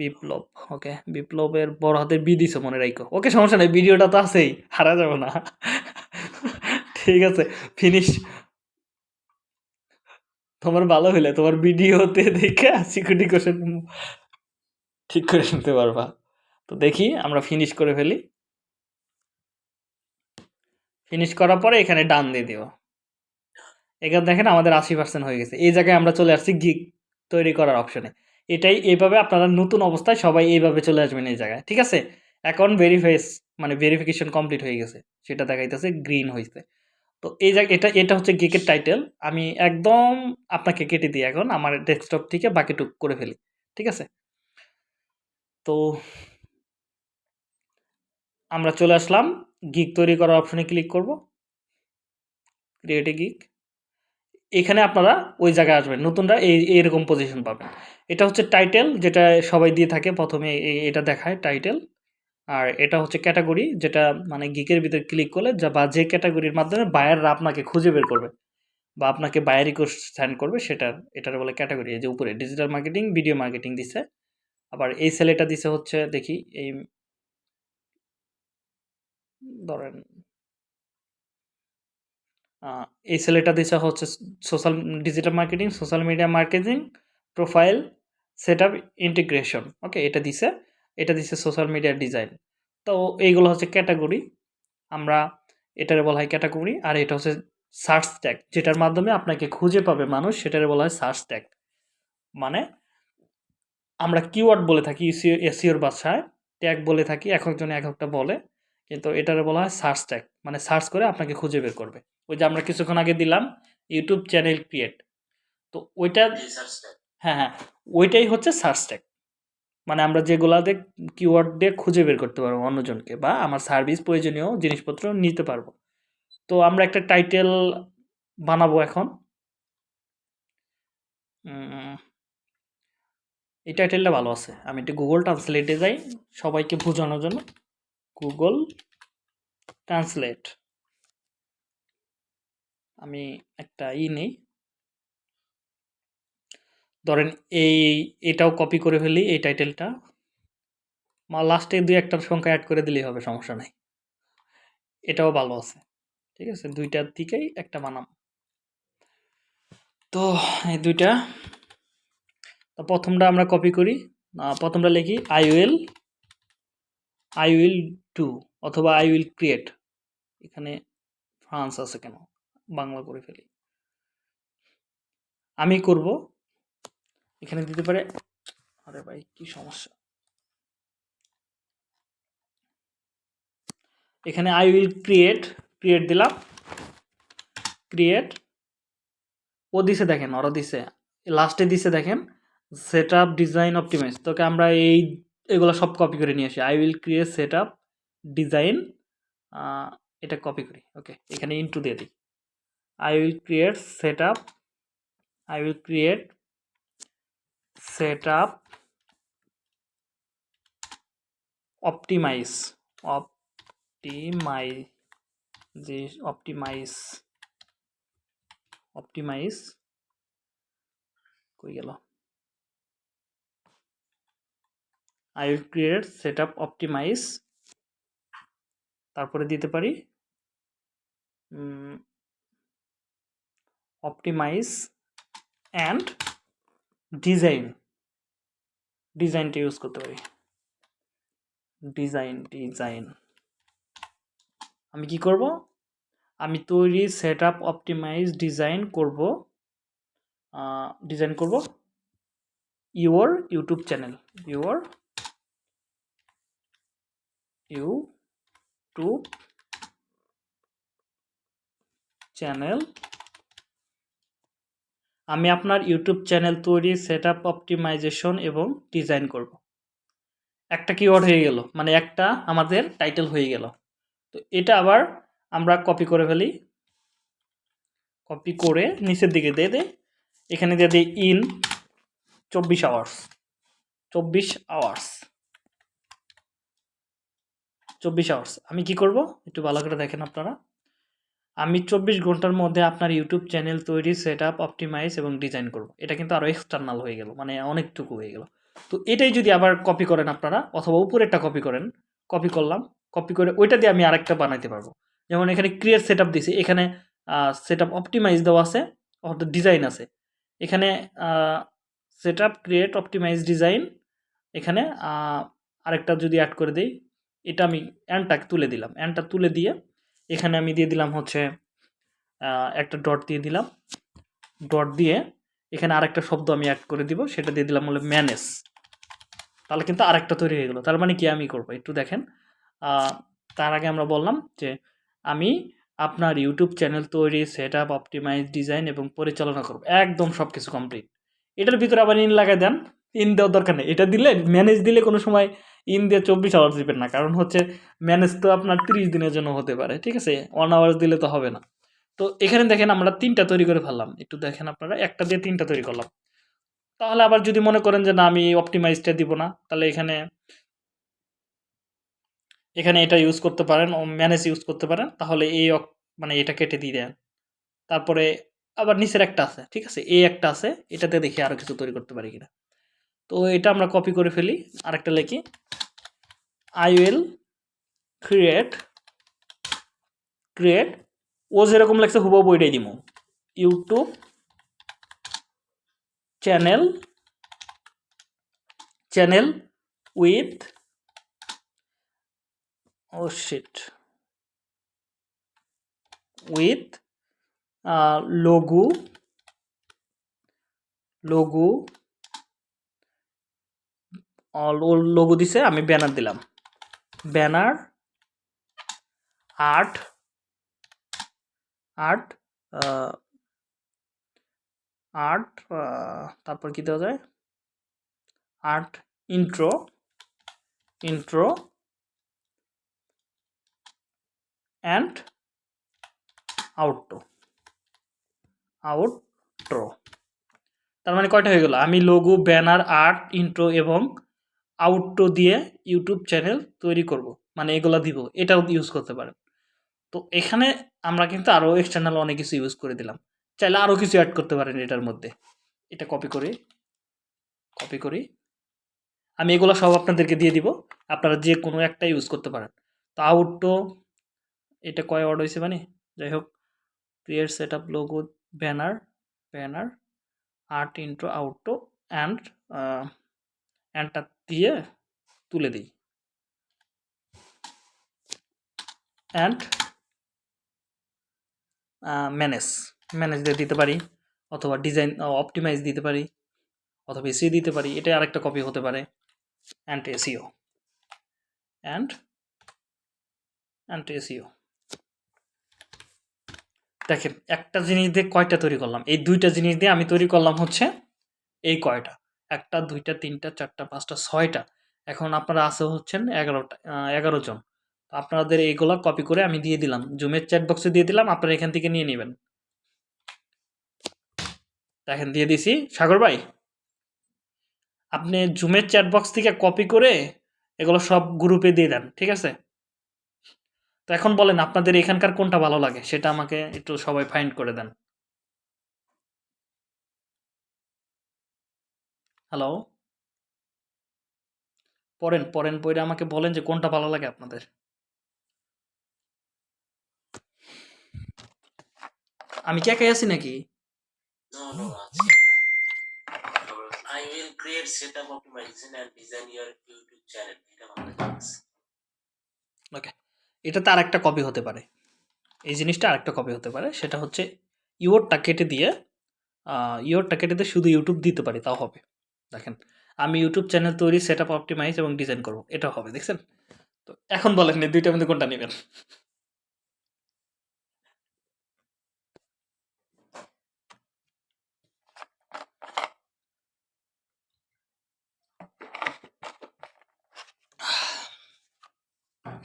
S1: Biplab, okay? বিপ্লবের বড় হাতের বি দিছে, মনে রাখো ওকে, সমস্যা নেই, ভিডিওটা তো আছেই, হারা যাবে না। ঠিক আছে ফিনিশ তোমার ভালো হইলে, তোমার ভিডিওতে দেখে সিকিউরিটি কোশ্চেন ঠিক করে নিতে পারবা। তো দেখি, আমরা ফিনিশ করে ফেলি। ফিনিশ করার পরে এখানে ডান দিয়ে দিও। এখানে দেখেন আমাদের আশি পার্সেন্ট হয়ে গেছে। এই জায়গায় আমরা চলে আসছি গিগ তৈরি করার অপশনে এটাই এইভাবে আপনারা নতুন অবস্থায় সবাই এইভাবে চলে আসবেন এই জায়গায়, ঠিক আছে? অ্যাকাউন্ট ভেরিফাইস মানে ভেরিফিকেশন কমপ্লিট হয়ে গেছে, সেটা দেখাইতেছে গ্রিন হয়েছে তো এই জায়গা, এটা এটা হচ্ছে গিকের টাইটেল আমি একদম আপনাকে কেটে দিই এখন, আমার ডেস্কটপ থেকে বাকিটুক করে ফেলি, ঠিক আছে? তো আমরা চলে আসলাম গিক তৈরি করার অপশনে ক্লিক করব। ক্রিয়েট এ গিগ এখানে আপনারা ওই জায়গায় আসবেন। নতুনরা এই, এইরকম পজিশন পাবেন। এটা হচ্ছে টাইটেল যেটা সবাই দিয়ে থাকে। প্রথমে এটা দেখায় টাইটেল আর এটা হচ্ছে ক্যাটাগরি যেটা মানে গিকের ভিতরে ক্লিক করলে যা, বা যে ক্যাটাগরির মাধ্যমে বায়াররা আপনাকে খুঁজে বের করবে বা আপনাকে বায়ার রিকোয়েস্ট সেন্ড করবে সেটার এটার বলে ক্যাটাগরি যে উপরে ডিজিটাল মার্কেটিং ভিডিও মার্কেটিং দিছে। আবার এই সেলেটা দিছে হচ্ছে, দেখি, এই ধরেন এই সেলেটা দিছে হচ্ছে social digital marketing social media marketing profile set up integration okay এটা দিছে এটা দিছে সোশ্যাল মিডিয়া ডিজাইন তো এইগুলো হচ্ছে ক্যাটাগরি আমরা এটারে বলা হয় ক্যাটাগরি আর এটা হচ্ছে সার্চ ট্যাগ যেটার মাধ্যমে আপনাকে খুঁজে পাবে মানুষ, সেটারে বলা হয় সার্চ ট্যাগ মানে আমরা কিওয়ার্ড বলে থাকি এসিওর ভাষায় ট্যাগ বলে থাকি, এক একজনে এক একটা বলে। কিন্তু এটারে বলা হয় সার্চ ট্যাগ। মানে সার্চ করে আপনাকে খুঁজে বের করবে। ওই যে আমরা কিছুক্ষণ আগে দিলাম ইউটিউব চ্যানেল ক্রিয়েট। তো ওইটা হ্যাঁ হ্যাঁ ওইটাই হচ্ছে সার্চ ট্যাগ। মানে আমরা যেগুলাতে কিওয়ার্ড দিয়ে খুঁজে বের করতে পারব অন্যজনকে বা আমার সার্ভিস প্রয়োজনীয় জিনিসপত্র নিতে পারব। তো আমরা একটা টাইটেল বানাবো এখন। এই টাইটেলটা ভালো আছে। আমি একটু গুগল ট্রান্সলেটে যাই সবাইকে বোঝানোর জন্য। গুগল ট্রান্সলেট আমি একটা ই নেই। ধরেন এই, এটাও কপি করে ফেলি, এই টাইটেলটা মা লাস্টে দুই একটার সংখ্যা অ্যাড করে দিলেই হবে, সমস্যা নাই। এটাও ভালো আছে। ঠিক আছে? দুইটার দিকেই একটা বানাম। তো, এই দুইটা। তো প্রথমটা আমরা কপি করি। প্রথমটা লিখি I will I will do অথবা আই উইল ক্রিয়েট এখানে ফ্রান্স আছে কেন? বাংলা করে ফেলি। আমি করব। এখানে দিতে পারে। আরে ভাই, কি সমস্যা? এখানে আই উইল ক্রিয়েট ক্রিয়েট দিলাম। ক্রিয়েট ও দিছে দেখেন, ওরা দিছে। লাস্টে দিছে দেখেন সেট আপ ডিজাইন অপটিমাইজ তোকে আমরা এই এগুলো সব কপি করে নিয়ে আসি। I will create set up design এটা কপি করি। ওকে এখানে ইন্টু দিয়ে দিই। I will create set up I will create set up optimize optimize যে অপটিমাইজ অপটিমাইজ কই গেল? I will create set up optimize তারপরে দিতে পারি অপটিমাইজ অ্যান্ড ডিজাইন ডিজাইনটা ইউজ করতে পারি। ডিজাইন ডিজাইন আমি কি করব? আমি তৈরি সেট আপ অপটিমাইজ ডিজাইন করব ডিজাইন করব। Your YouTube channel your YouTube channel. আমি আপনার ইউটিউব চ্যানেল তৈরি সেট আপ অপটিমাইজেশন এবং ডিজাইন করব। একটা কিওয়ার্ড হয়ে গেল মানে একটা আমাদের টাইটেল হয়ে গেল। তো এটা আবার আমরা কপি করে ফেলি। কপি করে নিচের দিকে দিয়ে দে এখানে দিয়ে দিই ইন চব্বিশ আওয়ার্স। চব্বিশ আওয়ার্স। চব্বিশ আওয়ার্স আমি কি করব? একটু ভালো করে দেখেন আপনারা। আমি চব্বিশ ঘণ্টার মধ্যে আপনার ইউটিউব চ্যানেল তৈরি সেট আপ অপটিমাইজ এবং ডিজাইন করব। এটা কিন্তু আরও এক্সটার্নাল হয়ে গেল মানে অনেকটুকু হয়ে গেল। তো এটাই যদি আবার কপি করেন আপনারা, অথবা উপরেরটা কপি করেন কপি করলাম কপি করে ওইটা দিয়ে আমি আরেকটা বানাইতে পারব। যেমন এখানে ক্রিয়েট সেট আপ দিছি, এখানে সেট আপ অপটিমাইজ দেওয়া আছে, অর্থাৎ ডিজাইন আছে। এখানে set up create optimize design এখানে আরেকটা যদি অ্যাড করে দিই এটা আমি অ্যানটা তুলে দিলাম। অ্যান্ডটা তুলে দিয়ে এখানে আমি দিয়ে দিলাম হচ্ছে একটা ডট দিয়ে দিলাম। ডট দিয়ে এখানে আরেকটা শব্দ আমি অ্যাড করে দিব, সেটা দিয়ে দিলাম হলো ম্যানেজ তাহলে কিন্তু আরেকটা তৈরি হয়ে গেলো। তার মানে কি আমি করব? একটু দেখেন। তার আগে আমরা বললাম যে আমি আপনার ইউটিউব চ্যানেল তৈরি সেট আপ অপটিমাইজ ডিজাইন এবং পরিচালনা করব। একদম সব কিছু কমপ্লিট এটার ভিতরে আবার ইন লাগাই দেন। ইন দেওয়ার দরকার নেই। এটা দিলে ম্যানেজ দিলে কোনো সময় ইন দিয়ে চব্বিশ আওয়ার্স দিবেন না। কারণ হচ্ছে ম্যানেজ তো আপনার তিরিশ দিনের জন্য হতে পারে, ঠিক আছে? ওয়ান আওয়ার্স দিলে তো হবে না। তো এখানে দেখেন আমরা তিনটা তৈরি করে ফেললাম। একটু দেখেন আপনারা, একটা দিয়ে তিনটা তৈরি করলাম। তাহলে আবার যদি মনে করেন যে না, আমি অপটিমাইজটা দিব না, তাহলে এখানে এখানে এটা ইউজ করতে পারেন ম্যানেজ ইউজ করতে পারেন, তাহলে এই মানে এটা কেটে দিয়ে দেন। তারপরে আবার নিচের একটা আছে, ঠিক আছে? এই একটা আছে, এটাতে দেখি আরও কিছু তৈরি করতে পারি কিনা। তো এটা আমরা কপি করে ফেলি, আরেকটা লিখি। আই উইল ক্রিয়েট ক্রিয়েট ও যেরকম লাগছে হুবহু বইটাই দিব ইউটিউব চ্যানেল চ্যানেল উইথ ও শিট উইথ লঘু লঘু লঘু দিছে, আমি ব্যানার দিলাম। ব্যানার আর্ট আর্ট আর্ট তারপর কি দেওয়া যায়? Art intro intro and outro outro তার মানে কয়টা হয়ে গেল? আমি লোগো ব্যানার আর্ট ইন্ট্রো এবং আউট্রো দিয়ে ইউটিউব চ্যানেল তৈরি করব। মানে এগুলা দিব, এটাও ইউজ করতে পারেন। তো এখানে আমরা কিন্তু আরও এক্সটার্নাল অনেক কিছু ইউজ করে দিলাম। চাইলে আরও কিছু অ্যাড করতে পারেন এটার মধ্যে। এটা কপি করে কপি করি। আমি এগুলো সব আপনাদেরকে দিয়ে দিব। আপনারা যে কোনো একটা ইউজ করতে পারেন। তো আউটটো এটা কয় ওয়ার্ড হয়েছে মানে? যাই হোক create set up logo banner banner art intro outro and অ্যান্ডটা দিয়ে তুলে দিই। অ্যান্ড ম্যানেজ ম্যানেজ দিয়ে দিতে পারি, অথবা ডিজাইন অপটিমাইজ দিতে পারি, অথবা এসি দিতে পারি এটা আরেকটা কপি হতে পারে and SEO and and SEO দেখেন, একটা জিনিস দিয়ে কয়টা তৈরি করলাম? এই দুইটা জিনিস দিয়ে আমি তৈরি করলাম হচ্ছে এই কয়টা। একটা, দুইটা, তিনটা, চারটা, পাঁচটা, ছয়টা। এখন আপনারা আছে হচ্ছেন এগারোটা এগারো জন। আপনাদের এইগুলো কপি করে আমি দিয়ে দিলাম। জুমের চ্যাট বক্সে দিয়ে দিলাম, আপনারা এখান থেকে নিয়ে নেবেন। দেখেন, দিয়ে দিছি। সাগর ভাই, আপনি জুমের চ্যাট বক্স থেকে কপি করে এগুলো সব গ্রুপে দিয়ে দেন, ঠিক আছে? তো এখন বলেন, আপনাদের এখানকার কোনটা ভালো লাগে? সেটা আমাকে একটু সবাই ফাইন্ড করে দেন। হ্যালো পড়েন পড়েন পড়ে আমাকে বলেন যে কোনটা ভালো লাগে আপনাদের। আমি কি একাই আছি নাকি?
S2: No, no, আছি আমরা। I will create setup optimization and design your YouTube channel. এটা ভালো লাগছে।
S1: ওকে এটা তার একটা কপি হতে পারে। এই জিনিসটা আরেকটা কপি হতে পারে। সেটা হচ্ছে ইওরটা কেটে দিয়ে ইওরটা কেটে দিয়ে শুধু ইউটিউব দিতে পারি তাও হবে। দেখেন, আমি ইউটিউব চ্যানেল তৈরি সেট আপ অপটিমাইজ এবং ডিজাইন করব। এটা হবে, দেখছেন? তো এখন বলেন এই দুইটার মধ্যে কোনটা নেবেন?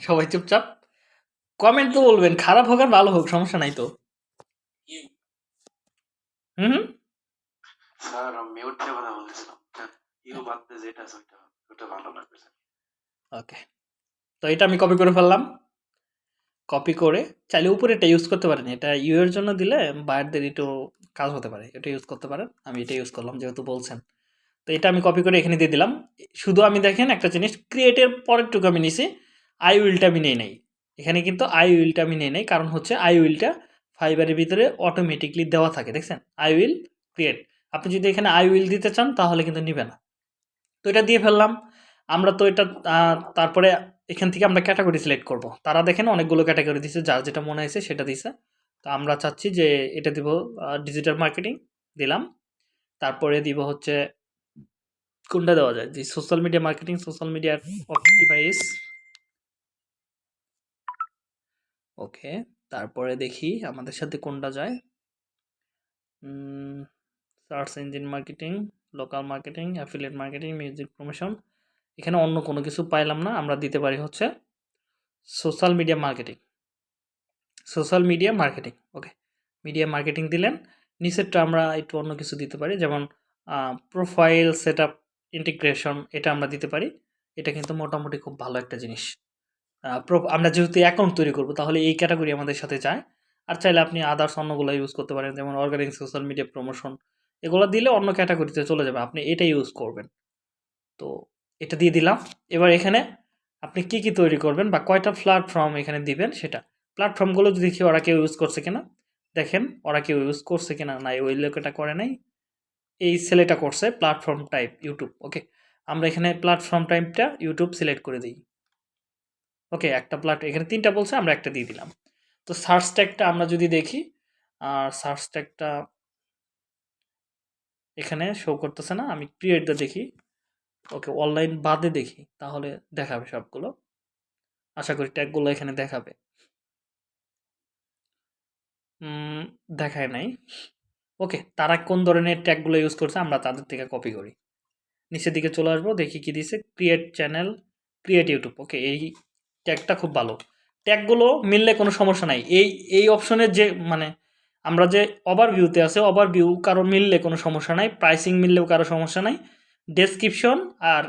S1: সবাই চুপচাপ। কমেন্ট তো বলবেন, খারাপ হোক আর ভালো হোক, সমস্যা নাই তো। হুম
S3: স্যার মিউট দিয়ে কথা
S1: ওকে তো এটা আমি কপি করে ফেললাম। কপি করে চাইলে উপরে এটা ইউজ করতে পারেন। এটা ইউ এর জন্য দিলে বাইরদের একটু কাজ হতে পারে। এটা ইউজ করতে পারেন। আমি এটা ইউজ করলাম, যেহেতু বলছেন। তো এটা আমি কপি করে এখানে দিয়ে দিলাম। শুধু আমি দেখেন একটা জিনিস ক্রিয়েটের পরেরটুকু আমি নিছি। আই উইলটা আমি নিয়ে নেই। এখানে কিন্তু আই উইলটা আমি নিয়ে নেই। কারণ হচ্ছে আই উইলটা ফাইবারের ভিতরে অটোমেটিকলি দেওয়া থাকে, দেখছেন? আই উইল ক্রিয়েট আপনি যদি এখানে আই উইল দিতে চান, তাহলে কিন্তু নিবে না। তো এটা দিয়ে ফেললাম। আমরা তো এটা তারপরে এখান থেকে আমরা ক্যাটাগরি সিলেক্ট করব। তারা দেখেন অনেকগুলো ক্যাটাগরি দিছে, যার যেটা মনে হয়েছে সেটা দিছে। তো আমরা চাচ্ছি যে এটা দিব ডিজিটাল মার্কেটিং দিলাম। তারপরে দিব হচ্ছে, কোনটা দেওয়া যায়? যে social media marketing social media optimize okay, তারপরে দেখি আমাদের সাথে কোনটা যায়। Search engine marketing local marketing affiliate marketing music promotion এখানে অন্য কোনো কিছু পাইলাম না, আমরা দিতে পারি হচ্ছে social media marketing social media marketing okay media marketing দিলেন, নিচেরটা আমরা একটু অন্য কিছু দিতে পারি, যেমন প্রোফাইল সেট আপ ইন্টিগ্রেশন এটা আমরা দিতে পারি। এটা কিন্তু মোটামুটি খুব ভালো একটা জিনিস। আমরা যেহেতু অ্যাকাউন্ট তৈরি করব, তাহলে এই ক্যাটাগরি আমাদের সাথে যায়। আর চাইলে আপনি আদার্স অন্যগুলো ইউজ করতে পারেন, যেমন অর্গানিক সোশ্যাল মিডিয়া প্রমোশন এগুলো দিলে অন্য ক্যাটাগরিতে চলে যাবে। আপনি এটা ইউজ করবেন। তো এটা দিয়ে দিলাম। এবার এখানে আপনি কি কি তৈরি করবেন বা কয়টা প্ল্যাটফর্ম এখানে দিবেন সেটা। প্ল্যাটফর্মগুলো যদি দেখি ওরা কেউ ইউজ করছে কিনা। দেখেন, ওরা কেউ ইউজ করছে কিনা না ওই লোকটা করে নাই। এই ছেলেটা করছে প্ল্যাটফর্ম টাইপ ইউটিউব ওকে আমরা এখানে প্ল্যাটফর্ম টাইপটা ইউটিউব সিলেক্ট করে দিই। ওকে একটা প্ল্যাট এখানে তিনটা বলছে, আমরা একটা দিয়ে দিলাম। তো সার্চ ট্যাগটা আমরা যদি দেখি আর সার্চ ট্যাগটা এখানে শো করতেছে না, আমি ক্রিয়েটটা দেখি। ওকে অনলাইন বাদে দেখি, তাহলে দেখাবে সবগুলো। আশা করি ট্যাগগুলো এখানে দেখাবে। দেখায় নাই। ওকে, তারা কোন ধরনের ট্যাগগুলো ইউজ করছে আমরা তাদের থেকে কপি করি। নিচের দিকে চলে আসব, দেখি কি দিছে। Create channel create YouTube okay, এই ট্যাগটা খুব ভালো। ট্যাগগুলো মিললে কোনো সমস্যা নাই। এই এই অপশনের যে মানে আমরা যে ওভারভিউতে আছে ওভারভিউ কারও মিললে কোনো সমস্যা নাই প্রাইসিং মিললেও কারও সমস্যা নাই ডেসক্রিপশন আর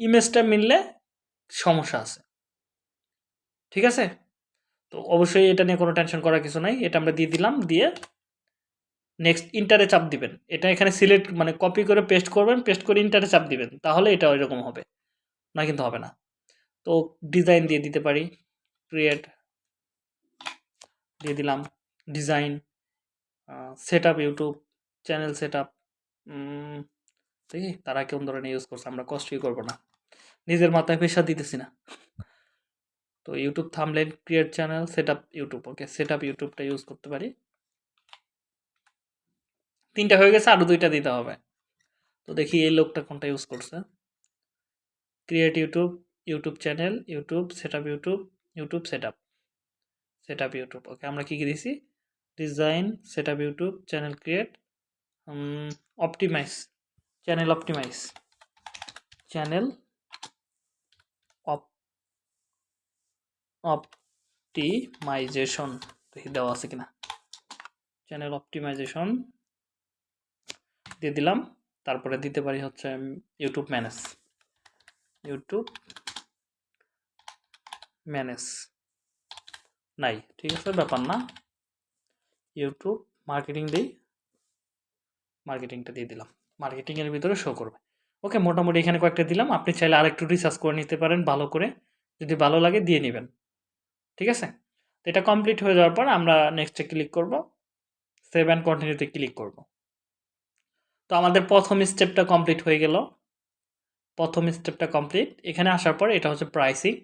S1: ইমেজটা মিললে সমস্যা আছে। ঠিক আছে? তো অবশ্যই এটা নিয়ে কোনো টেনশন করার কিছু নাই, এটা আমরা দিয়ে দিলাম, দিয়ে নেক্সট ইন্টারে চাপ দিবেন। এটা এখানে সিলেক্ট মানে কপি করে পেস্ট করবেন পেস্ট করে ইন্টারে চাপ দিবেন, তাহলে এটা ওইরকম হবে, না কিন্তু হবে না। তো ডিজাইন দিয়ে দিতে পারি ক্রিয়েট দিয়ে দিলাম design set up YouTube channel set up দেখি তারা কেমন ধরনের ইউজ করছে, আমরা কষ্টই করব না। নিজের মাথায় পেশা দিতেছি না। তো YouTube থামলেন create channel set up YouTube okay set up ইউটিউবটা use করতে পারি। তিনটা হয়ে গেছে আরও দুইটা দিতে হবে। তো দেখি এই লোকটা কোনটা ইউজ করছে। Create YouTube YouTube channel YouTube set up YouTube YouTube set up set up YouTube okay আমরা কী কী দিছি? Design set up YouTube channel create optimize channel optimize channel op optimization দেখি দেওয়া আছে কিনা। চ্যানেল অপটিমাইজেশন দিয়ে দিলাম, তারপরে দিতে পারি হচ্ছে ইউটিউব ম্যানেজ ইউটিউব ম্যানেজ নাই, ঠিক আছে, ব্যাপার না। ইউটিউব মার্কেটিং দিই মার্কেটিংটা দিয়ে দিলাম। মার্কেটিংয়ের ভিতরে শো করবে। ওকে মোটামুটি এখানে কয়েকটা দিলাম। আপনি চাইলে আরেকটু রিসার্চ করে নিতে পারেন, ভালো করে। যদি ভালো লাগে, দিয়ে নেবেন। ঠিক আছে? তো এটা কমপ্লিট হয়ে যাওয়ার পর আমরা নেক্সটে ক্লিক করব। সেভ অ্যান্ড কন্টিনিউতে ক্লিক করব। তো আমাদের প্রথম স্টেপটা কমপ্লিট হয়ে গেল। প্রথম স্টেপটা কমপ্লিট এখানে আসার পর এটা হচ্ছে প্রাইসিং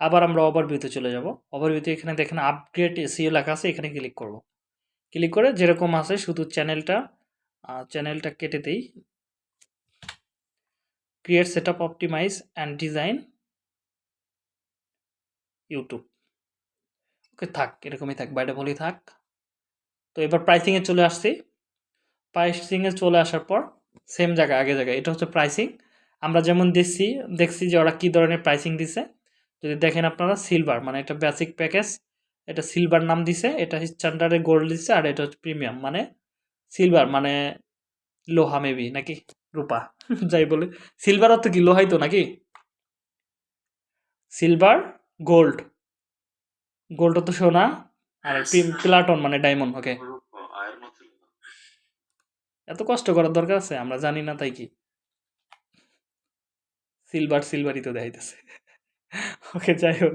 S1: আবার আমরা ওভারভিউতে চলে যাব। ওভারভিউতে এখানে দেখেন আপগ্রেড এসিও লেখা আছে, এখানে ক্লিক করব। ক্লিক করে যেরকম আছে শুধু চ্যানেলটা চ্যানেলটা কেটে দেই। Create set up optimize and design YouTube okay থাক, এরকমই থাক বাইরে বলি থাক। তো এবার প্রাইসিংয়ে চলে আসছি। প্রাইসিংয়ে চলে আসার পর সেম জায়গা আগে জায়গায়, এটা হচ্ছে প্রাইসিং আমরা যেমন দেখছি দেখছি যে ওরা কী ধরনের প্রাইসিং দিছে। যদি দেখেন আপনারা সিলভার মানে এটা বেসিক প্যাকেজ এটা সিলভার নাম দিছে এটা স্ট্যান্ডার্ডে গোল্ড দিছে আর এটা হচ্ছে প্রিমিয়াম মানে সিলভার মানে লোহা মেবি নাকি? রূপা যাই বলে। সিলভার অর্থ কি? লোহাই তো নাকি? সিলভার গোল্ড গোল্ড তো সোনা আর প্লাটন মানে ডায়মন্ড ওকে। এত কষ্ট করার দরকার আছে আমরা জানি না তাই কি। সিলভার সিলভারই তো দেখাইতেছে। ওকে যাই হোক।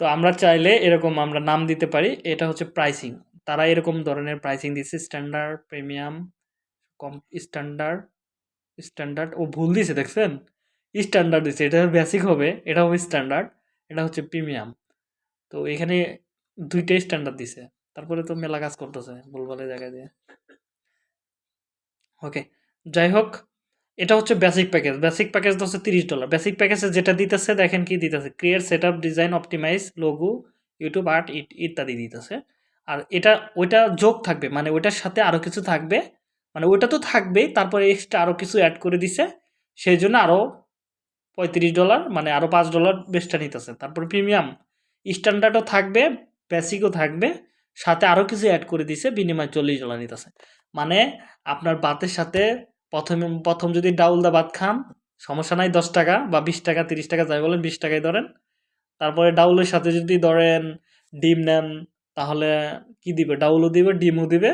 S1: তো আমরা চাইলে এরকম আমরা নাম দিতে পারি, এটা হচ্ছে প্রাইসিং তারা এরকম ধরনের প্রাইসিং দিচ্ছে স্ট্যান্ডার্ড প্রিমিয়াম কম স্ট্যান্ডার্ড স্ট্যান্ডার্ড ও ভুল দিছে দেখছেন? স্ট্যান্ডার্ড দিচ্ছে এটা বেসিক হবে, এটা হবে স্ট্যান্ডার্ড এটা হচ্ছে প্রিমিয়াম তো এখানে দুইটাই স্ট্যান্ডার্ড দিছে, তারপরে তো মেলা কাজ করতেছে ভুলভালে জায়গায় দিয়ে। ওকে যাই হোক এটা হচ্ছে বেসিক প্যাকেজ বেসিক প্যাকেজটা হচ্ছে তিরিশ ডলার বেসিক প্যাকেজে যেটা দিতেছে, দেখেন কি দিতেছে। Create set up design optimize logo YouTube art ইত্যাদি দিতেছে। আর এটা, ওইটা যোগ থাকবে মানে ওইটার সাথে আরও কিছু থাকবে। মানে ওইটা তো থাকবেই, তারপরে এক্সট্রা আরও কিছু অ্যাড করে দিছে। সেই জন্য আরও পঁয়ত্রিশ ডলার মানে আরও পাঁচ ডলার বেশটা নিতেছে। তারপরে প্রিমিয়াম স্ট্যান্ডার্ডও থাকবে বেসিকও থাকবে। সাথে আরও কিছু অ্যাড করে দিছে, বিনিময় চল্লিশ ডলার নিতেছে। মানে আপনার বাতের সাথে প্রথমে, প্রথম যদি ডাউল দা ভাত খান, সমস্যা নাই, দশ টাকা বা বিশ টাকা, তিরিশ টাকা, যাই বলেন, বিশ টাকায় ধরেন। তারপরে ডাউলের সাথে যদি ধরেন, ডিম নেন, তাহলে কি দিবে? ডাউলও দিবে, ডিমও দিবে,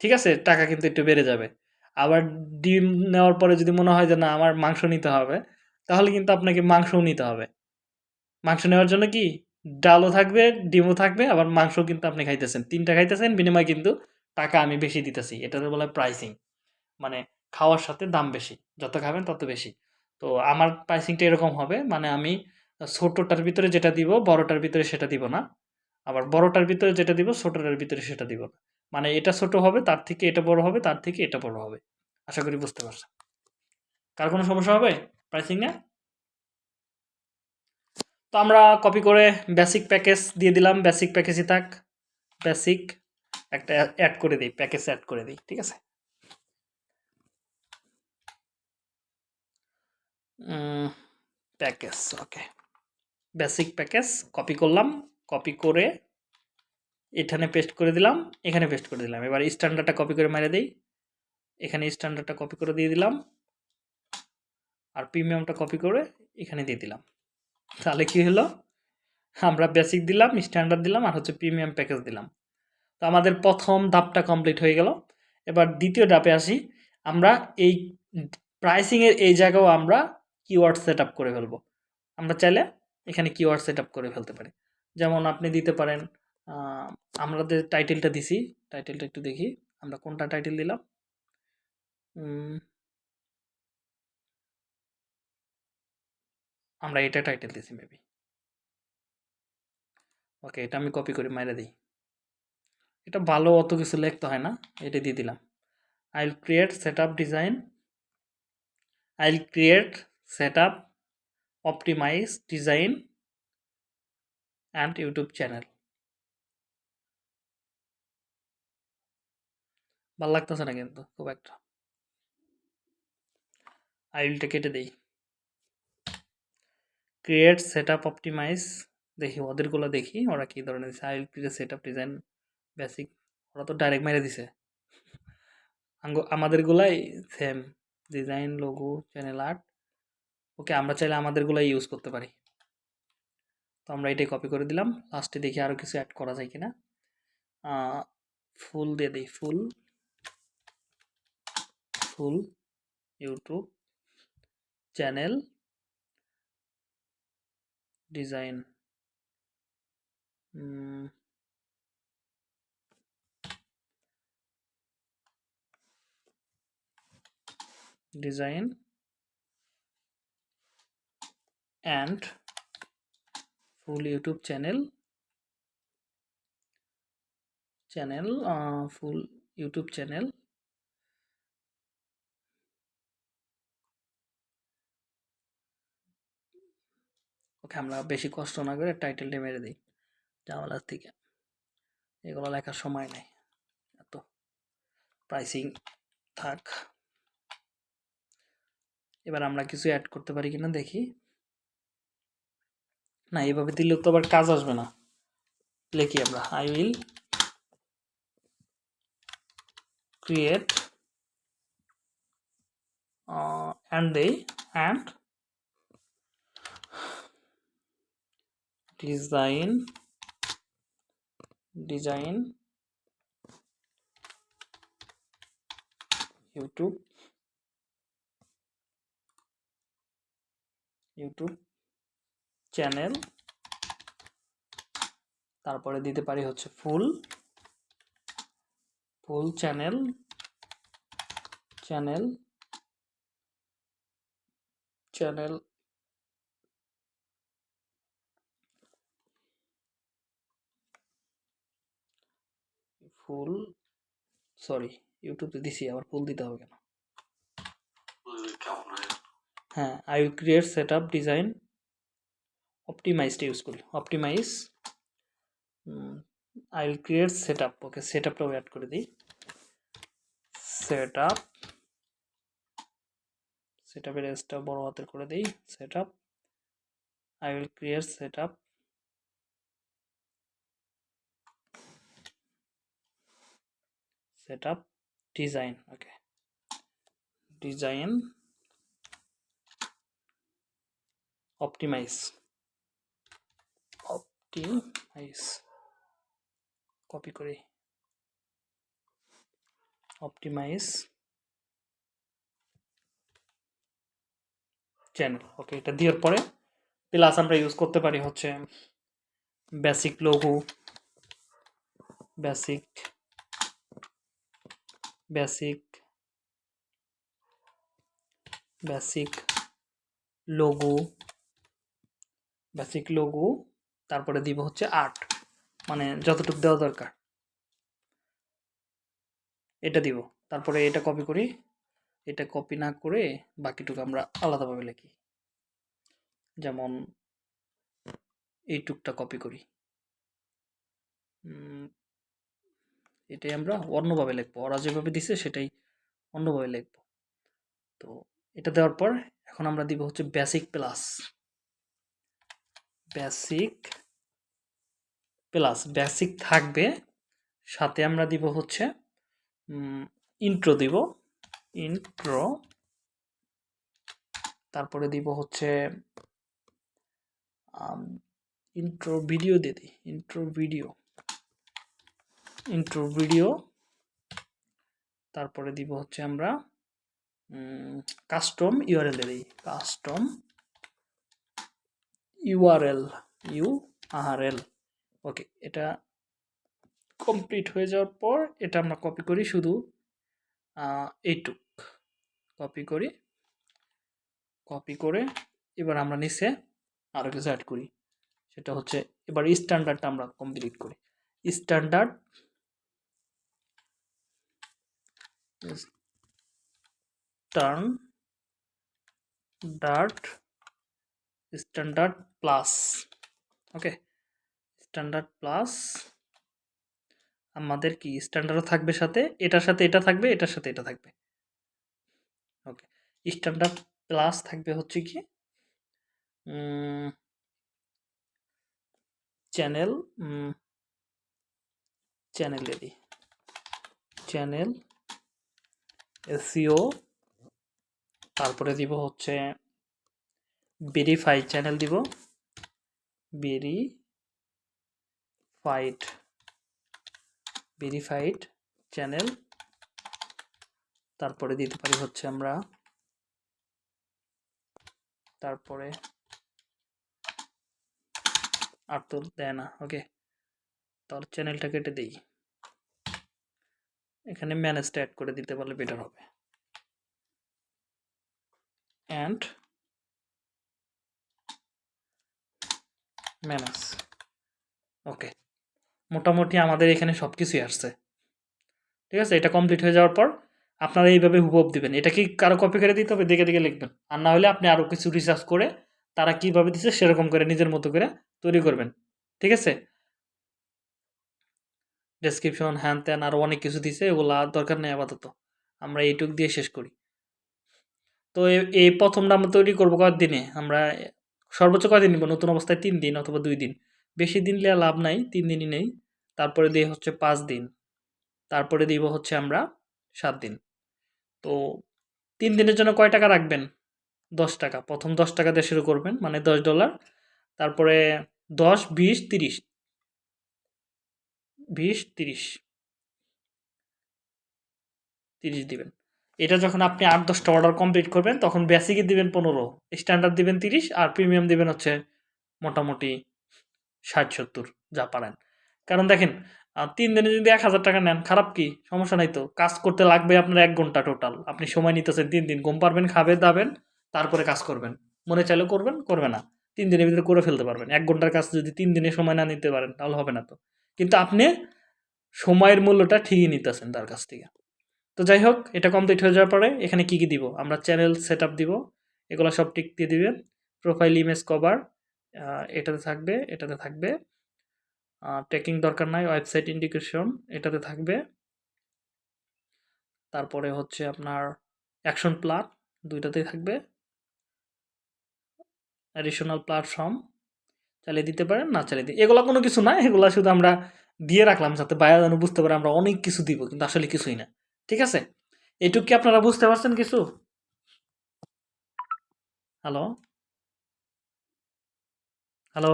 S1: ঠিক আছে? টাকা কিন্তু একটু বেড়ে যাবে। আবার ডিম নেওয়ার পরে যদি মনে হয় যে, না, আমার মাংস নিতে হবে, তাহলে কিন্তু আপনাকে মাংসও নিতে হবে। মাংস নেওয়ার জন্য কি? ডালও থাকবে, ডিমও থাকবে, আবার মাংস কিন্তু আপনি খাইতেছেন। তিনটা খাইতেছেন, বিনিময়ে কিন্তু টাকা আমি বেশি দিতেছি। এটাতে বলে প্রাইসিং মানে খাওয়ার সাথে দাম বেশি, যত খাবেন তত বেশি। তো আমার প্রাইসিংটা এরকম হবে মানে আমি ছোটোটার ভিতরে যেটা দিব, বড়টার ভিতরে সেটা দিব না। আবার বড়টার ভিতরে যেটা দিব, ছোটোটার ভিতরে সেটা দিব না। মানে এটা ছোট হবে, তার থেকে এটা বড় হবে, তার থেকে এটা বড় হবে। আশা করি বুঝতে পারছেন। কার কোনো সমস্যা হবে প্রাইসিং না তো আমরা কপি করে বেসিক প্যাকেজ দিয়ে দিলাম। বেসিক প্যাকেজই থাক। বেসিক একটা অ্যাড করে দিই প্যাকেজ অ্যাড করে দিই, ঠিক আছে? Package okay basic package copy করলাম কপি করে এখানে পেস্ট করে দিলাম, এখানে পেস্ট করে দিলাম। এবার স্ট্যান্ডার্ডটা কপি করে মেরে দিই। এখানে স্ট্যান্ডার্ডটা কপি করে দিয়ে দিলাম। আর প্রিমিয়ামটা কপি করে এখানে দিয়ে দিলাম। তাহলে কি হলো? আমরা বেসিক দিলাম স্ট্যান্ডার্ড দিলাম, আর হচ্ছে প্রিমিয়াম প্যাকেজ দিলাম। তো আমাদের প্রথম ধাপটা কমপ্লিট হয়ে গেল। এবার দ্বিতীয় ধাপে আসি। আমরা এই প্রাইসিংয়ের এই জায়গাও আমরা কিওয়ার্ড সেট আপ করে ফেলব। আমরা চাইলে এখানে কিওয়ার্ড সেট আপ করে ফেলতে পারি। যেমন আপনি দিতে পারেন আমরা যে টাইটেলটা দিছি টাইটেলটা একটু দেখি, আমরা কোনটা টাইটেল দিলাম? আমরা এটা টাইটেল দিছি মেবি ওকে এটা আমি কপি করে মাইরে দিই। এটা ভালো অত কিছু লিখতে হয় না, এটা দিয়ে দিলাম। I will create set up design I will create up optimize, design and YouTube channel. ভালো লাগতেছে না কিন্তু, খুব একটা। আই উইলটা কেটে দেই। ক্রিয়েট সেট আপ অপটিমাইজ দেখি, ওদেরগুলো দেখি, ওরা কী ধরনের দিছে I will create set up design, basic, ওরা তো ডাইরেক্ট মেরে দিছে। আমাদেরগুলাই same, design, logo, channel art okay, আমরা চাইলে আমাদেরগুলাই ইউজ করতে পারি। তো আমরা এটাই কপি করে দিলাম। লাস্টে দেখি আরও কিছু অ্যাড করা যায় কিনা। ফুল দিয়ে দিই, full. Full YouTube channel design design and full YouTube channel channel full YouTube channel okay আমরা বেশি কষ্ট না করে টাইটেলটা মেরে দিই জামালার থেকে এগুলো লেখার সময় নেই। এত প্রাইসিং থাক। এবার আমরা কিছু অ্যাড করতে পারি কিনা দেখি। না, এভাবে দিলেও তো আবার কাজ আসবে না। লিখি আমরা I will create and and design design YouTube YouTube channel. তারপরে দিতে পারি হচ্ছে full. Full channel. Channel. Channel. Full. Sorry ইউটিউবে দিছি আবার ফুল দিতে হবে কেন?
S3: হয়?
S1: হ্যাঁ I will create set up design. অপটিমাইজটা use করি optimize I will create set up okay set আপটাও add করে দিই। সেট আপ সেট আপের এসটা বড় হাতের করে দিই set up I will create set up set up design okay design optimize optimize copy করি optimize channel okay এটা দেওয়ার পরে প্লাস আমরা ইউজ করতে পারি হচ্ছে basic logo basic basic basic logo basic logo তারপরে দিব হচ্ছে আর্ট মানে যতটুকু দেওয়া দরকার। এটা দিব। তারপরে এটা কপি করি। এটা কপি না করে বাকিটুকু আমরা আলাদাভাবে লিখি। যেমন এইটুকটা কপি করি। এটাই আমরা অন্যভাবে লিখব। ওরা যেভাবে দিছে সেটাই অন্যভাবে লিখব। তো এটা দেওয়ার পর এখন আমরা দিব হচ্ছে basic plus basic plus basic থাকবে। সাথে আমরা দিব হচ্ছে ইন্ট্রো দিব। ইন্ট্রো তারপরে দিব হচ্ছে ইন্ট্রো ভিডিও দিয়ে দিই। ইন্ট্রো ভিডিও ইন্ট্রো ভিডিও তারপরে দিব হচ্ছে আমরা কাস্টম ইউআরএল দিই। Custom URL, U R L. Okay, এটা কমপ্লিট হয়ে যাওয়ার পর এটা আমরা কপি করি শুধু এইটুক। কপি করি, কপি করে এবার আমরা নিচে আরও কিছু অ্যাড করি। সেটা হচ্ছে এবার স্ট্যান্ডার্ডটা আমরা কমপ্লিট করি। Standard turn dart standard plus okay standard plus আমাদের কি স্ট্যান্ডার্ডও থাকবে সাথে? এটার সাথে এটা থাকবে, এটার সাথে এটা থাকবে। ওকে স্ট্যান্ডার্ড প্লাস থাকবে হচ্ছে কি? চ্যানেল চ্যানেল দিই চ্যানেল এসিও তারপরে দিব হচ্ছে ভেরিফাই চ্যানেল দিব। ভেরিফাইড ভেরিফাইড চ্যানেল তারপরে দিতে পারি হচ্ছে আমরা। তারপরে আর তো দেয় না ওকে তাহলে চ্যানেলটা কেটে দিই। এখানে ম্যানেজটা অ্যাড করে দিতে পারলে বেটার হবে। অ্যান্ড ম্যানেজ ওকে মোটামুটি আমাদের এখানে সব কিছুই আসছে। ঠিক আছে? এটা কমপ্লিট হয়ে যাওয়ার পর আপনারা এইভাবে হুবহু দিবেন। এটা কি কারও কপি করে দিতে হবে? দেখে দেখে লিখবেন। আর না হলে আপনি আরও কিছু রিসার্চ করে তারা কীভাবে দিচ্ছে সেরকম করে নিজের মতো করে তৈরি করবেন। ঠিক আছে? ডেসক্রিপশন হ্যান ত্যান আরও অনেক কিছু দিছে। এগুলো আর দরকার নেই আপাতত। আমরা এইটুক দিয়ে শেষ করি। তো এই প্রথমটা আমরা তৈরি করব কয়েকদিনে আমরা সর্বোচ্চ কয়দিন নিব? নতুন অবস্থায় তিন দিন অথবা দুই দিন। বেশি দিন নিলে লাভ নাই, তিন দিনই নেই। তারপরে দিয়ে হচ্ছে পাঁচ দিন। তারপরে দিব হচ্ছে আমরা সাত দিন। তো তিন দিনের জন্য কয় টাকা রাখবেন? দশ টাকা। প্রথম দশ টাকা দিয়ে শুরু করবেন মানে দশ ডলার। তারপরে দশ, বিশ, তিরিশ। বিশ, তিরিশ। তিরিশ দিবেন। এটা যখন আপনি আট, দশটা অর্ডার কমপ্লিট করবেন, তখন বেসিকে দিবেন পনেরো স্ট্যান্ডার্ড দিবেন তিরিশ, আর প্রিমিয়াম দিবেন হচ্ছে মোটামুটি ষাট, সত্তর, যা পারেন। কারণ দেখেন তিন দিনে যদি এক হাজার টাকা নেন, খারাপ কি? সমস্যা নাই তো। কাজ করতে লাগবে আপনার এক ঘণ্টা টোটাল আপনি সময় নিতেছেন তিন দিন, ঘুম পারবেন খাবে দাবেন, তারপরে কাজ করবেন। মনে চাইলে করবেন, করবে না। তিন দিনের ভিতরে করে ফেলতে পারবেন। এক ঘণ্টার কাজ যদি তিন দিনে সময় না নিতে পারেন, তাহলে হবে না তো। কিন্তু আপনি সময়ের মূল্যটা ঠিকই নিতেছেন তার কাছ থেকে। তো যাই হোক এটা কমপ্লিট হয়ে যাওয়ার পরে এখানে কি কি দিব? আমরা চ্যানেল সেট দিব, এগুলো সব টিক দিয়ে দিবেন। প্রোফাইল ইমেজ কভার এটাতে থাকবে এটাতে থাকবে। টেকিং দরকার নাই ওয়েবসাইট ইন্ডিকেশন এটাতে থাকবে। তারপরে হচ্ছে আপনার অ্যাকশন প্ল্যান দুইটাতেই থাকবে। অ্যাডিশনাল প্ল্যাটফর্ম চালিয়ে দিতে পারেন, না চালিয়ে দিই এগুলো কোনো কিছু না, এগুলো শুধু আমরা দিয়ে রাখলাম যাতে বায়া যেন বুঝতে পারে আমরা অনেক কিছু দিব, কিন্তু আসলে কিছুই না। ঠিক আছে? এটুক কি আপনারা বুঝতে পারছেন কিছু? হ্যালো? হ্যালো?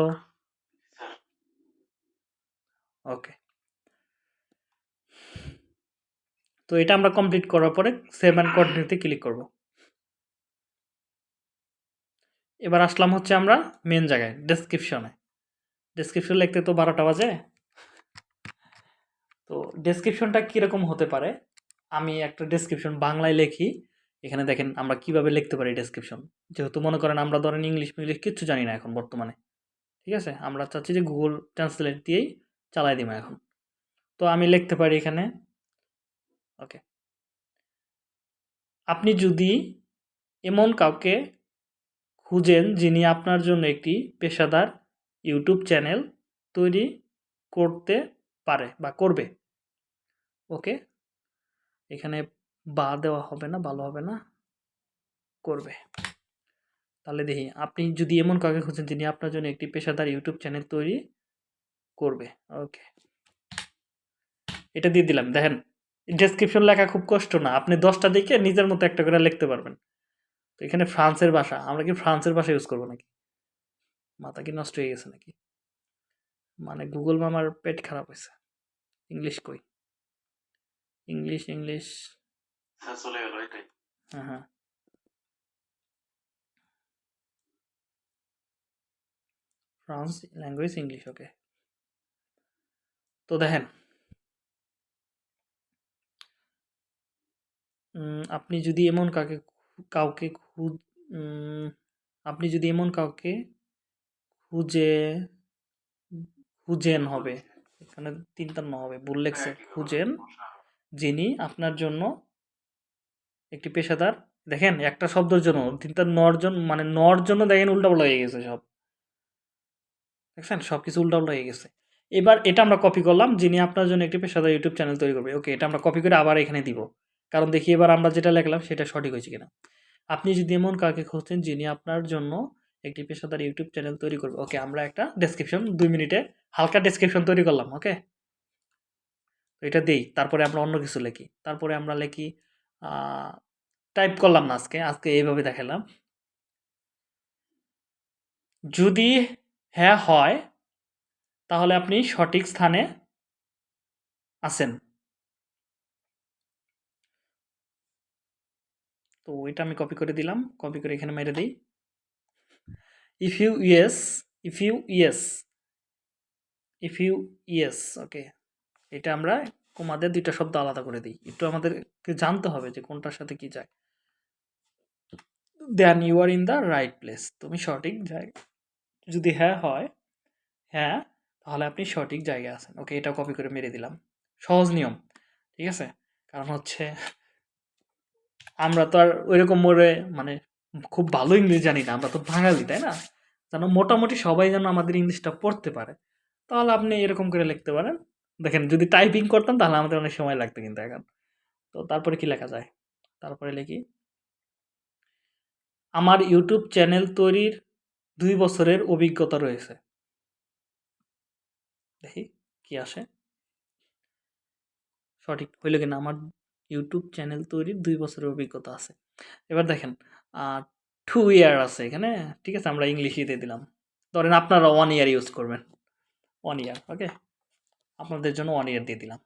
S1: ওকে। তো এটা আমরা কমপ্লিট করার পরে সেভ অ্যান্ড কন্টিনিউতে ক্লিক করব। এবার আসলাম হচ্ছে আমরা মেন জায়গায় ডেসক্রিপশনে ডেসক্রিপশন লিখতে তো বারোটা বাজে। তো ডেসক্রিপশনটা কীরকম হতে পারে? আমি একটা ডেসক্রিপশন বাংলায় লিখি। এখানে দেখেন আমরা কীভাবে লিখতে পারি ডেসক্রিপশন যেহেতু মনে করেন আমরা ধরেন ইংলিশ মিংলিশ কিচ্ছু জানি না এখন বর্তমানে। ঠিক আছে? আমরা চাচ্ছি যে গুগল ট্রান্সলেট দিয়েই চালাই দিব এখন। তো আমি লিখতে পারি এখানে ওকে আপনি যদি এমন কাউকে খুঁজেন যিনি আপনার জন্য একটি পেশাদার ইউটিউব চ্যানেল তৈরি করতে পারে বা করবে ওকে এখানে বা দেওয়া হবে না, ভালো হবে না, করবে। তাহলে দেখি, আপনি যদি এমন কাউকে খুঁজেন যিনি আপনার জন্য একটি পেশাদার ইউটিউব চ্যানেল তৈরি করবে। ওকে এটা দিয়ে দিলাম। দেখেন ডেসক্রিপশন লেখা খুব কষ্ট না। আপনি দশটা দিকে নিজের মতো একটা করে লিখতে পারবেন। তো এখানে ফ্রান্সের ভাষা, আমরা কি ফ্রান্সের ভাষা ইউজ করব নাকি? মাথা কি নষ্ট হয়ে গেছে নাকি? মানে গুগল মামার পেট খারাপ হয়েছে। ইংলিশ কই? ইংলিশ ইংলিশ
S3: চলে গেল এটাই
S1: হ্যাঁ হ্যাঁ ফ্রান্স ল্যাঙ্গুয়েজ ইংলিশ ওকে তো দেখেন আপনি যদি এমন কাকে কাউকে খুঁজ আপনি যদি এমন কাউকে খুঁজে খুঁজেন হবে এখানে তিনটা ন হবে ভুল লেখছে
S3: একই
S1: খুঁজেন। যিনি আপনার জন্য একটি পেশাদার, দেখেন একটা শব্দের জন্য, তিনটা নর জন্য মানে নর জন্য দেখেন উল্টাপাল্টা হয়ে গেছে সব। দেখছেন? সব কিছু উল্টাপাল্টা হয়ে গেছে। এবার এটা আমরা কপি করলাম, যিনি আপনার জন্য একটি পেশাদার ইউটিউব চ্যানেল তৈরি করবে। ওকে এটা আমরা কপি করে আবার এখানে দিব। কারণ দেখি এবার আমরা যেটা লেখলাম, সেটা সঠিক হয়েছে কিনা। আপনি যদি এমন কাউকে খুঁজছেন যিনি আপনার জন্য একটি পেশাদার ইউটিউব চ্যানেল তৈরি করবে। ওকে আমরা একটা ডেসক্রিপশন দুই মিনিটে হালকা ডেসক্রিপশন তৈরি করলাম। ওকে এটা দেই, তারপরে আমরা অন্য কিছু লিখি। তারপরে আমরা লিখি টাইপ করলাম না আজকে আজকে এইভাবে দেখালাম। যদি হ্যাঁ হয়, তাহলে আপনি সঠিক স্থানে আছেন। তো এটা আমি কপি করে দিলাম কপি করে এখানে মেরে দিই। If you yes if you yes if you yes okay এটা আমরা কোমাদের দুইটা শব্দ আলাদা করে দিই। একটু আমাদেরকে জানতে হবে যে কোনটার সাথে কি যায়। Then you are in the right place তুমি সঠিক জায়গা যদি হ্যাঁ হয় হ্যাঁ তাহলে আপনি সঠিক জায়গায় আছেন। ওকে এটা কপি করে মেরে দিলাম। সহজ নিয়ম, ঠিক আছে? কারণ হচ্ছে আমরা তো আর ওইরকম মোড়ে মানে খুব ভালো ইংলিশ জানি না, আমরা তো বাঙালি, তাই না? যেন মোটামুটি সবাই যেন আমাদের ইংলিশটা পড়তে পারে। তাহলে আপনি এরকম করে লিখতে পারেন। দেখেন, যদি টাইপিং করতাম তাহলে আমাদের অনেক সময় লাগতো কিন্তু এখন। তো তারপরে কি লেখা যায়? তারপরে লিখি, আমার ইউটিউব চ্যানেল তৈরির দুই বছরের অভিজ্ঞতা রয়েছে। দেখি, কি আসে? সঠিক হইল কিনা? আমার ইউটিউব চ্যানেল তৈরির দুই বছরের অভিজ্ঞতা আছে। এবার দেখেন টু ইয়ার আছে এখানে, ঠিক আছে? আমরা ইংলিশই দিয়ে দিলাম। ধরেন আপনারা ওয়ান ইয়ার ইউজ করবেন। ওয়ান ইয়ার ওকে আপনাদের জন্য ওয়ান ইয়ার দিয়ে দিলাম।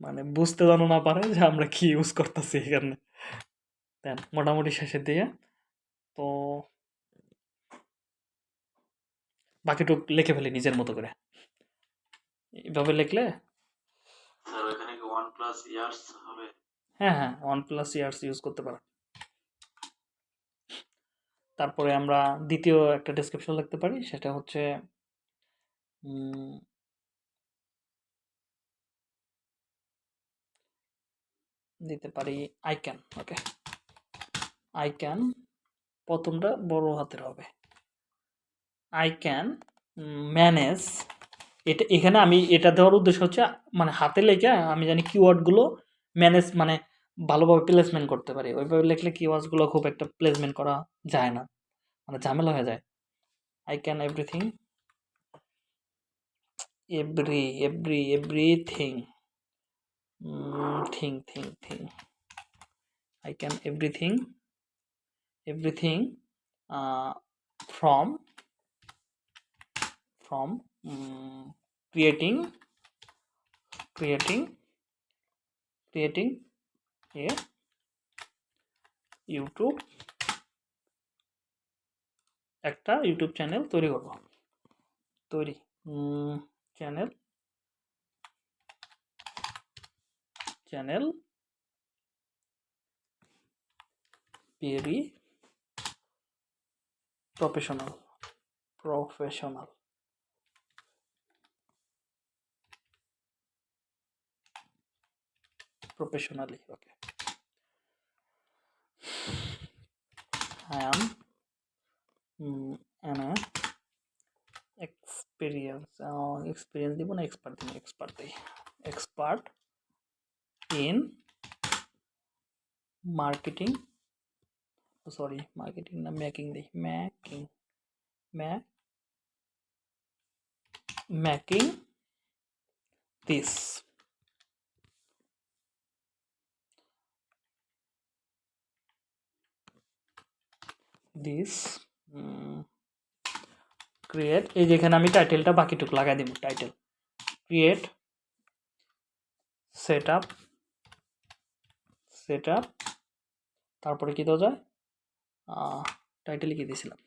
S1: মানে বুঝতে জানো না পারে যে আমরা কি ইউজ করতেছি এখানে। দেন মোটামুটি শেষের দিকে তো বাকিটুক লিখে ফেলি নিজের মতো করে। এইভাবে লিখলে হ্যাঁ হ্যাঁ ওয়ান প্লাস ইয়ার্স ইউজ করতে পারেন। তারপরে আমরা দ্বিতীয় একটা ডেসক্রিপশন লিখতে পারি সেটা হচ্ছে দিতে পারি I can okay I can প্রথমটা বড় হাতের হবে। আই ক্যান ম্যানেজ এটা, এখানে আমি এটা দেওয়ার উদ্দেশ্য হচ্ছে মানে হাতে লেখে, আমি জানি কিওয়ার্ডগুলো ম্যানেজ মানে ভালোভাবে প্লেসমেন্ট করতে পারি। ওইভাবে লিখলে কিওয়ার্ডসগুলো খুব একটা প্লেসমেন্ট করা যায় না মানে ঝামেলা হয়ে যায়। I can everything every every everything thing thing thing I can everything everything from from um, creating creating creating a YouTube একটা ইউটিউব চ্যানেল তৈরি করব। তৈরি। Channel channel very professional professional professionally okay i am mm, an experience uh, experience দিব না expert দিব expert দিই expert in marketing oh, sorry marketing না making দিই making ma making this this create এই যেখানে আমি টাইটেলটা বাকিটুকু লাগাই দিব title create set up set up তারপরে কী দেওয়া যায়? টাইটেল কি দিয়েছিলাম।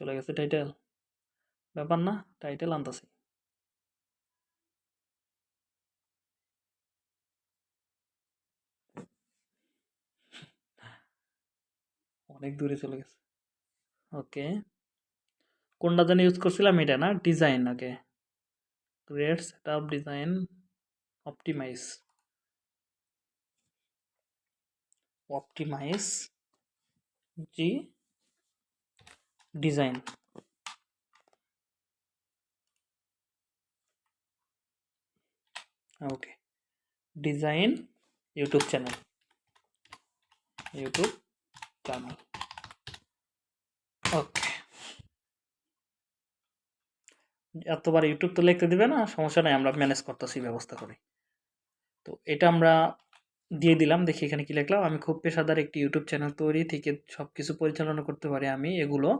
S1: চলে গেছে টাইটেল ব্যাপার না টাইটেল আনতেছি। অনেক দূরে চলে গেছে। ওকে কোনটা জানি ইউজ করছিলাম এটা না design okay create set up design optimize optimize জি design okay design YouTube channel YouTube channel okay. এতবার ইউটিউব তো লিখতে দিবে না, সমস্যা নাই, আমরা ম্যানেজ করতেছি, ব্যবস্থা করি। তো এটা আমরা দিয়ে দিলাম, দেখি এখানে কি লিখলাম। আমি খুব পেশাদার একটি ইউটিউব চ্যানেল তৈরি থেকে সব কিছু পরিচালনা করতে পারি আমি, এগুলো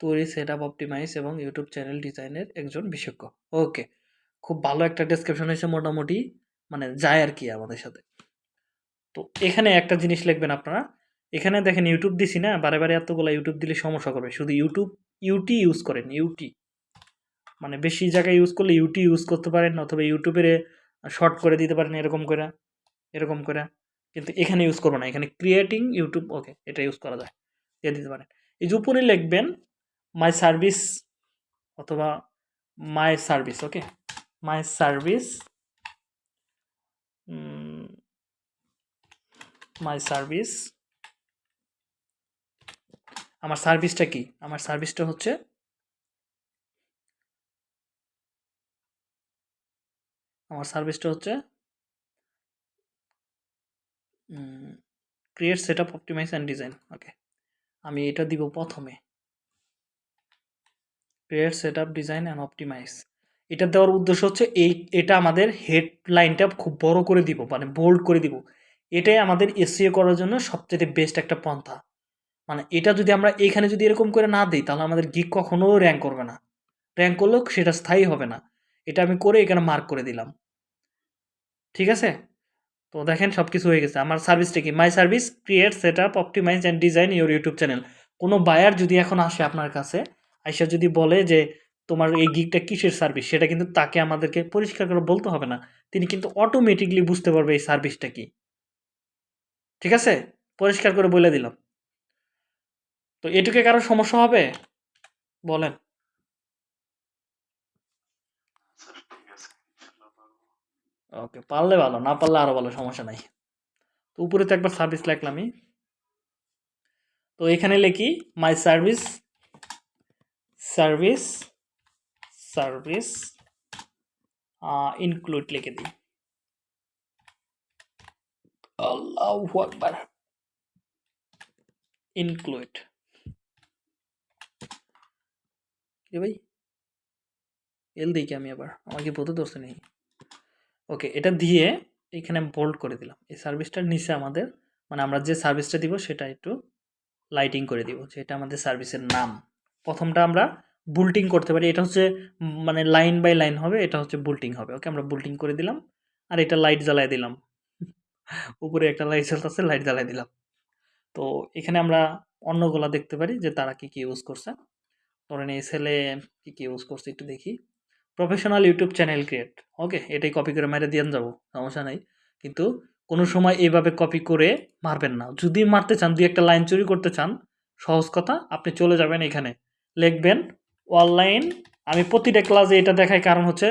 S1: তৈরি সেট আপ অপটিমাইজ এবং ইউটিউব চ্যানেল ডিজাইনের একজন বিশেষজ্ঞ। ওকে, খুব ভালো একটা ডেসক্রিপশন হয়েছে মোটামুটি মানে যায় আর কি আমাদের সাথে। তো এখানে একটা জিনিস লিখবেন আপনারা এখানে দেখেন ইউটিউব দিছি না, বারে বারে এতগুলো ইউটিউব দিলে সমস্যা করবে। শুধু ইউটিউব ইউটি ইউজ করেন ইউটি মানে বেশি জায়গায় ইউজ করলে ইউটি ইউজ করতে পারেন, অথবা ইউটিউবের শর্ট করে দিতে পারেন, এরকম করে এরকম করে। কিন্তু এখানে ইউজ করব না, এখানে ক্রিয়েটিং ইউটিউব ওকে এটা ইউজ করা যায়, দিয়ে দিতে পারেন। এই যে উপরে লিখবেন মাই সার্ভিস অথবা my service okay my service my service আমার সার্ভিসটা কি? আমার সার্ভিসটা হচ্ছে আমার সার্ভিসটা হচ্ছে create set up optimize and design okay আমি এটা দিব প্রথমে। Create set up design and optimize এটা দেওয়ার উদ্দেশ্য হচ্ছে এই, এটা আমাদের হেডলাইনটা খুব বড় করে দিব মানে বোল্ড করে দিব। এটাই আমাদের এসিও করার জন্য সবচেয়ে বেস্ট একটা পন্থা। মানে এটা যদি আমরা এইখানে যদি এরকম করে না দিই, তাহলে আমাদের গিক কখনো র্যাঙ্ক করবে না। র্যাঙ্ক করলেও সেটা স্থায়ী হবে না। এটা আমি করে এখানে মার্ক করে দিলাম। ঠিক আছে? তো দেখেন সব কিছু হয়ে গেছে। আমার সার্ভিসটা কি? My service create set up optimize and design your YouTube channel কোনো বায়ার যদি এখন আসে আপনার কাছে, আইসা যদি বলে যে, তোমার এই গিকটা কিসের সার্ভিস সেটা কিন্তু তাকে আমাদেরকে পরিষ্কার করে বলতে হবে না। তিনি কিন্তু অটোমেটিকলি বুঝতে পারবে এই সার্ভিসটা কি। ঠিক আছে? পরিষ্কার করে বলে দিলাম। তো এটুকে কারও সমস্যা হবে? বলেন। ওকে পারলে ভালো না পারলে আরও ভালো সমস্যা নাই। তো উপরে তো একবার সার্ভিস লিখলামই তো এখানে লিখি my service service service include লিখে দিই। আল্লাহু আকবার। ইনক্লুড কি ভাই? এল দিই কি আমি আবার? আমাকে বলতে ধরছে নেই? ওকে, এটা দিয়ে এখানে বোল্ড করে দিলাম। এই সার্ভিসটার নিচে আমাদের মানে আমরা যে সার্ভিসটা দিব সেটা একটু লাইটিং করে দিব, যে এটা আমাদের সার্ভিসের নাম। প্রথমটা আমরা বুলটিং করতে পারি, এটা হচ্ছে মানে লাইন বাই লাইন হবে, এটা হচ্ছে বুলটিং হবে। ওকে, আমরা বুলটিং করে দিলাম, আর এটা লাইট জ্বালাই দিলাম। উপরে একটা লাইট জ্বালতেছে লাইট জ্বালাই দিলাম। তো এখানে আমরা অন্যগুলা দেখতে পারি, যে তারা কি কি ইউজ করছে। ধরেন এই ছেলে কী কী ইউজ করছে একটু দেখি। Professional YouTube channel create okay এটাই কপি করে মেরে দিয়ে যাব, সমস্যা নাই। কিন্তু কোনো সময় এইভাবে কপি করে মারবেন না। যদি মারতে চান, দুই একটা লাইন চুরি করতে চান, সহজ কথা, আপনি চলে যাবেন এখানে। লিখবেন অনলাইন আমি প্রতিটা ক্লাসে এটা দেখাই, কারণ হচ্ছে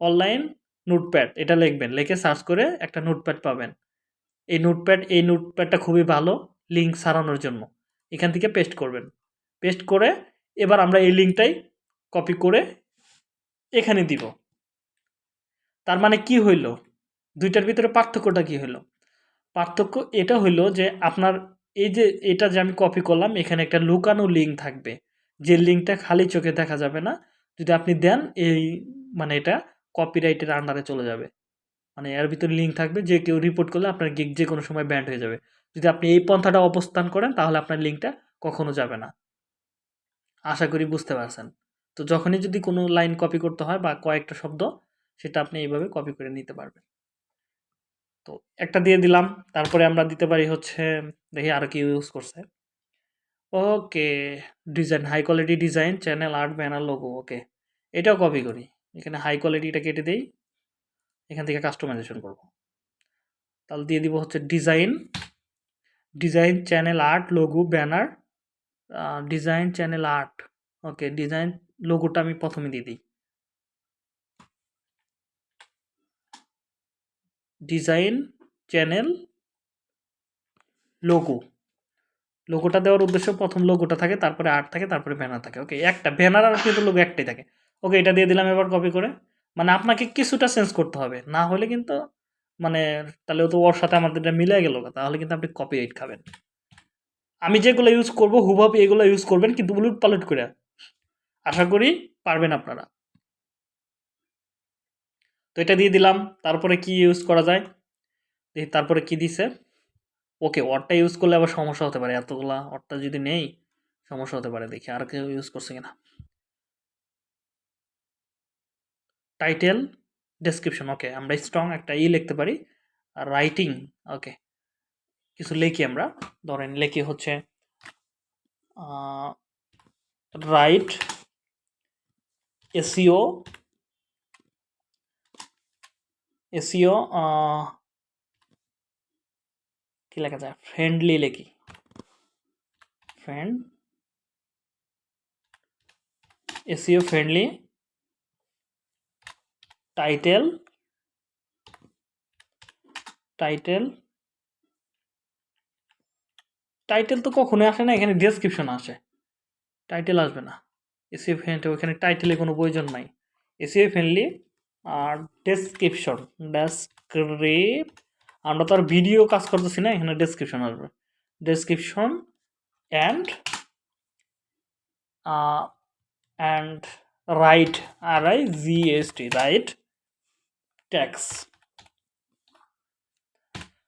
S1: অনলাইন নোটপ্যাড এটা লিখবেন। লিখে সার্চ করে একটা নোটপ্যাড পাবেন। এই নোটপ্যাড এই নোটপ্যাডটা খুবই ভালো লিঙ্ক সারানোর জন্য। এখান থেকে পেস্ট করবেন। পেস্ট করে এবার আমরা এই লিঙ্কটাই কপি করে এখানে দিব। তার মানে কি হইল? দুইটার ভিতরে পার্থক্যটা কি হইল? পার্থক্য এটা হইল যে আপনার এই যে এটা যে আমি কপি করলাম, এখানে একটা লুকানো লিঙ্ক থাকবে। যে লিঙ্কটা খালি চোখে দেখা যাবে না, যদি আপনি দেন এই মানে এটা কপিরাইটের আন্ডারে চলে যাবে। মানে এর ভিতরে লিঙ্ক থাকবে, যে কেউ রিপোর্ট করলে আপনার গিগ যে কোনো সময় ব্যান্ড হয়ে যাবে। যদি আপনি এই পন্থাটা অবস্থান করেন, তাহলে আপনার লিঙ্কটা কখনো যাবে না। আশা করি বুঝতে পারছেন। তো যখনই যদি কোনো লাইন কপি করতে হয় বা কয়েকটা শব্দ, সেটা আপনি এইভাবে কপি করে নিতে পারবেন। তো একটা দিয়ে দিলাম, তারপরে আমরা দিতে পারি হচ্ছে, দেখি আর কি ইউজ করছে। Okay design high quality design channel art banner logo okay এটাও কপি করি। এখানে হাই কোয়ালিটিটা কেটে দিই। এখান থেকে কাস্টমাইজেশন করব। তাহলে দিয়ে দিব হচ্ছে design design channel art logo banner design channel art okay design লোগোটা আমি প্রথমে দিয়ে দিই। ডিজাইন চ্যানেল লোগো লোগোটা দেওয়ার উদ্দেশ্য প্রথম লোগোটা থাকে, তারপরে আর্ট থাকে, তারপরে ব্যানার থাকে ওকে একটা ব্যানার আর কিন্তু লোগো একটাই থাকে। ওকে এটা দিয়ে দিলাম এবার কপি করে। মানে আপনাকে কিছুটা চেঞ্জ করতে হবে, না হলে কিন্তু মানে তাহলে তো ওর সাথে আমাদের মিলে গেল, তাহলে কিন্তু আপনি কপি এইট খাবেন। আমি যেগুলো ইউজ করব, হুবহু এগুলো ইউজ করবেন, কিন্তু উলট পালট করে। আশা করি পারবেন আপনারা। তো এটা দিয়ে দিলাম, তারপরে কি ইউজ করা যায়? তারপরে কি দিছে? ওকে, অটটা ইউজ করলে আবার সমস্যা হতে পারে। এতগুলা অটটা যদি নেই, সমস্যা হতে পারে দেখি আর কেউ ইউজ করছে কিনা। টাইটেল ডেসক্রিপশন ওকে আমরা স্ট্রং একটা ই লিখতে পারি। আর রাইটিং ওকে কিছু লিখি আমরা। ধরেন লিখি হচ্ছে রাইট এসিও এসিও কি লেখা যায়? ফ্রেন্ডলি লেখি। Friend SEO friendly title title title তো কখনোই আসে না, এখানে ডেসক্রিপশন আসে। টাইটেল আসবে না। এসিও ফ্রেন্ড ওখানে টাইটেলে কোনো প্রয়োজন নাই। এসিও ফ্রেন্ডলি আর ডেসক্রিপশন ডেসক্রিপ আমরা তো আর ভিডিও কাজ করতেছি না, এখানে ডেসক্রিপশন আসবে। Description and and right R I G S T right tax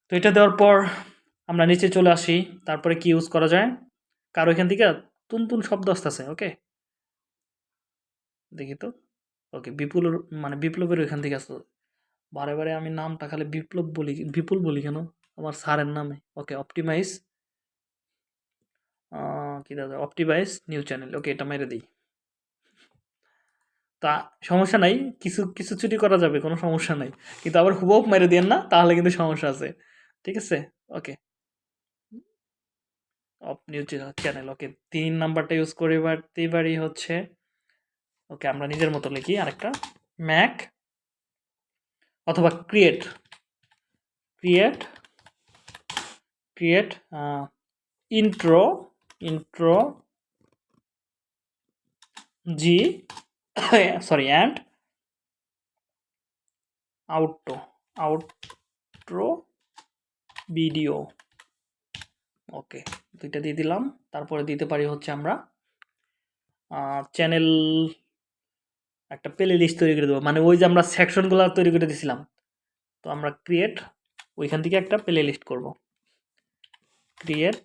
S1: তো এটা দেওয়ার পর আমরা নিচে চলে আসি, তারপরে কি ইউজ করা যায়? কারও এখান থেকে তুন তুন শব্দ আসতেছে ওকে দেখি তো ওকে বিপুল মানে বিপ্লবের ওইখান থেকে আসতো বারে বারে আমি নামটা খালি বিপ্লব বলি, বিপুল বলি কেন? আমার স্যারের নামে ওকে অপটিমাইজ কি দাদা অপটিমাইজ নিউ চ্যানেল ওকে এটা মেরে দিই। তা সমস্যা নাই, কিছু কিছু চুরি করা যাবে, কোনো সমস্যা নাই। কিন্তু আবার হুবহু মেরে দিয়েন না, তাহলে কিন্তু সমস্যা আছে, ঠিক আছে? Okay of new channel okay তিন নাম্বারটা ইউজ করে পারি হচ্ছে ওকে আমরা নিজের মতো লিখি আরেকটা ম্যাক অথবা create create create intro intro G sorry and outro outro video okay দুইটা দিয়ে দিলাম। তারপরে দিতে পারি হচ্ছে আমরা চ্যানেল একটা প্লে লিস্ট তৈরি করে দেবো। মানে ওই যে আমরা সেকশনগুলো তৈরি করে দিয়েছিলাম তো আমরা ক্রিয়েট ওইখান থেকে একটা প্লে লিস্ট করব। ক্রিয়েট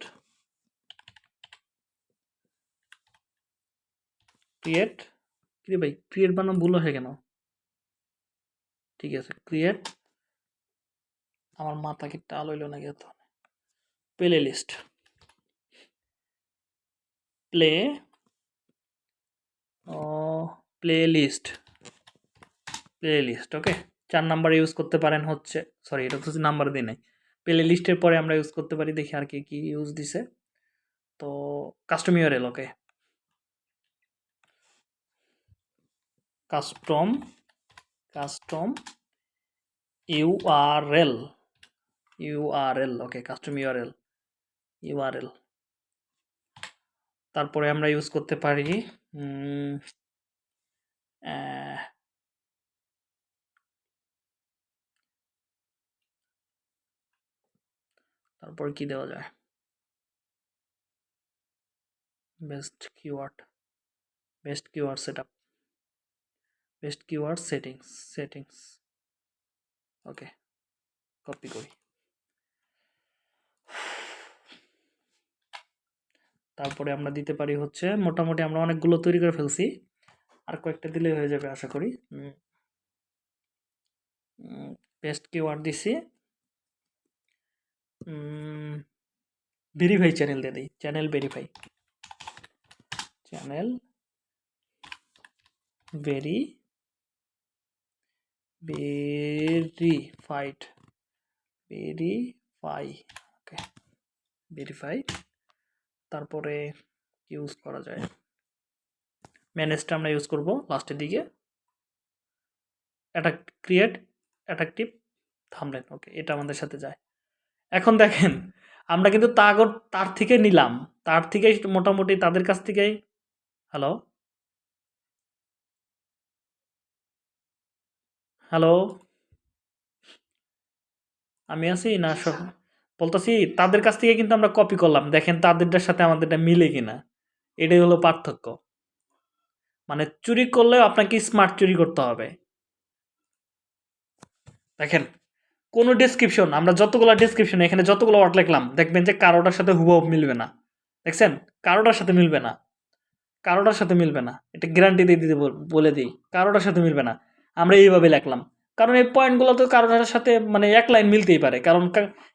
S1: ক্রিয়েট কি ভাই ক্রিয়েট বানানো ভুল হয়ে কেন? ঠিক আছে ক্রিয়েট আমার মাথা কি টাল হইল না গেত playlist play playlist playlist okay চার নাম্বার ইউজ করতে পারেন হচ্ছে সরি এটা তো নাম্বার দিই নাই। প্লে লিস্টের পরে আমরা ইউজ করতে পারি, দেখি আর কি কি ইউজ দিছে। তো custom URL okay custom custom URL URL okay custom URL URL তারপরে আমরা ইউজ করতে পারি তারপর কি দেওয়া যায়? Best keyword best keyword set up best keyword settings settings okay copy করি। তারপরে আমরা দিতে পারি হচ্ছে মোটামুটি আমরা অনেকগুলো তৈরি করে ফেলছি। আর কয়েকটা দিলে হয়ে যাবে আশা করি। পেস্ট কিওয়ার্ড দিছি। ভেরিফাই চ্যানেল দিয়ে দিই। Channel verify channel very verified verify okay verify তারপরে ইউজ করা যায়? ম্যানেজটা আমরা ইউজ করব লাস্টের দিকে। অ্যাটাক ক্রিয়েট অ্যাট্রাকটিভ থামলেন ওকে এটা আমাদের সাথে যায়। এখন দেখেন আমরা কিন্তু তাগর তার থেকে নিলাম। তার থেকেই মোটামুটি তাদের কাছ থেকেই হ্যালো হ্যালো আমি আছি না সব বলতেছি, তাদের কাছ থেকে কিন্তু আমরা কপি করলাম। দেখেন তাদেরটার সাথে আমাদেরটা মিলে কিনা। এটাই হলো পার্থক্য। মানে চুরি করলেও আপনাকে স্মার্ট চুরি করতে হবে। দেখেন, কোনো ডেসক্রিপশন আমরা যতগুলো ডেসক্রিপশন এখানে যতগুলো ওয়ার্ড লিখলাম, দেখবেন যে কারোটার সাথে হুবহু মিলবে না। দেখছেন? কারোটার সাথে মিলবে না। কারোটার সাথে মিলবে না। এটা গ্যারান্টি দিয়ে দিতে বলে দিই, কারোটার সাথে মিলবে না। আমরা এইভাবে লিখলাম। কারণ এই পয়েন্টগুলো তো কারোটার সাথে মানে এক লাইন মিলতেই পারে। কারণ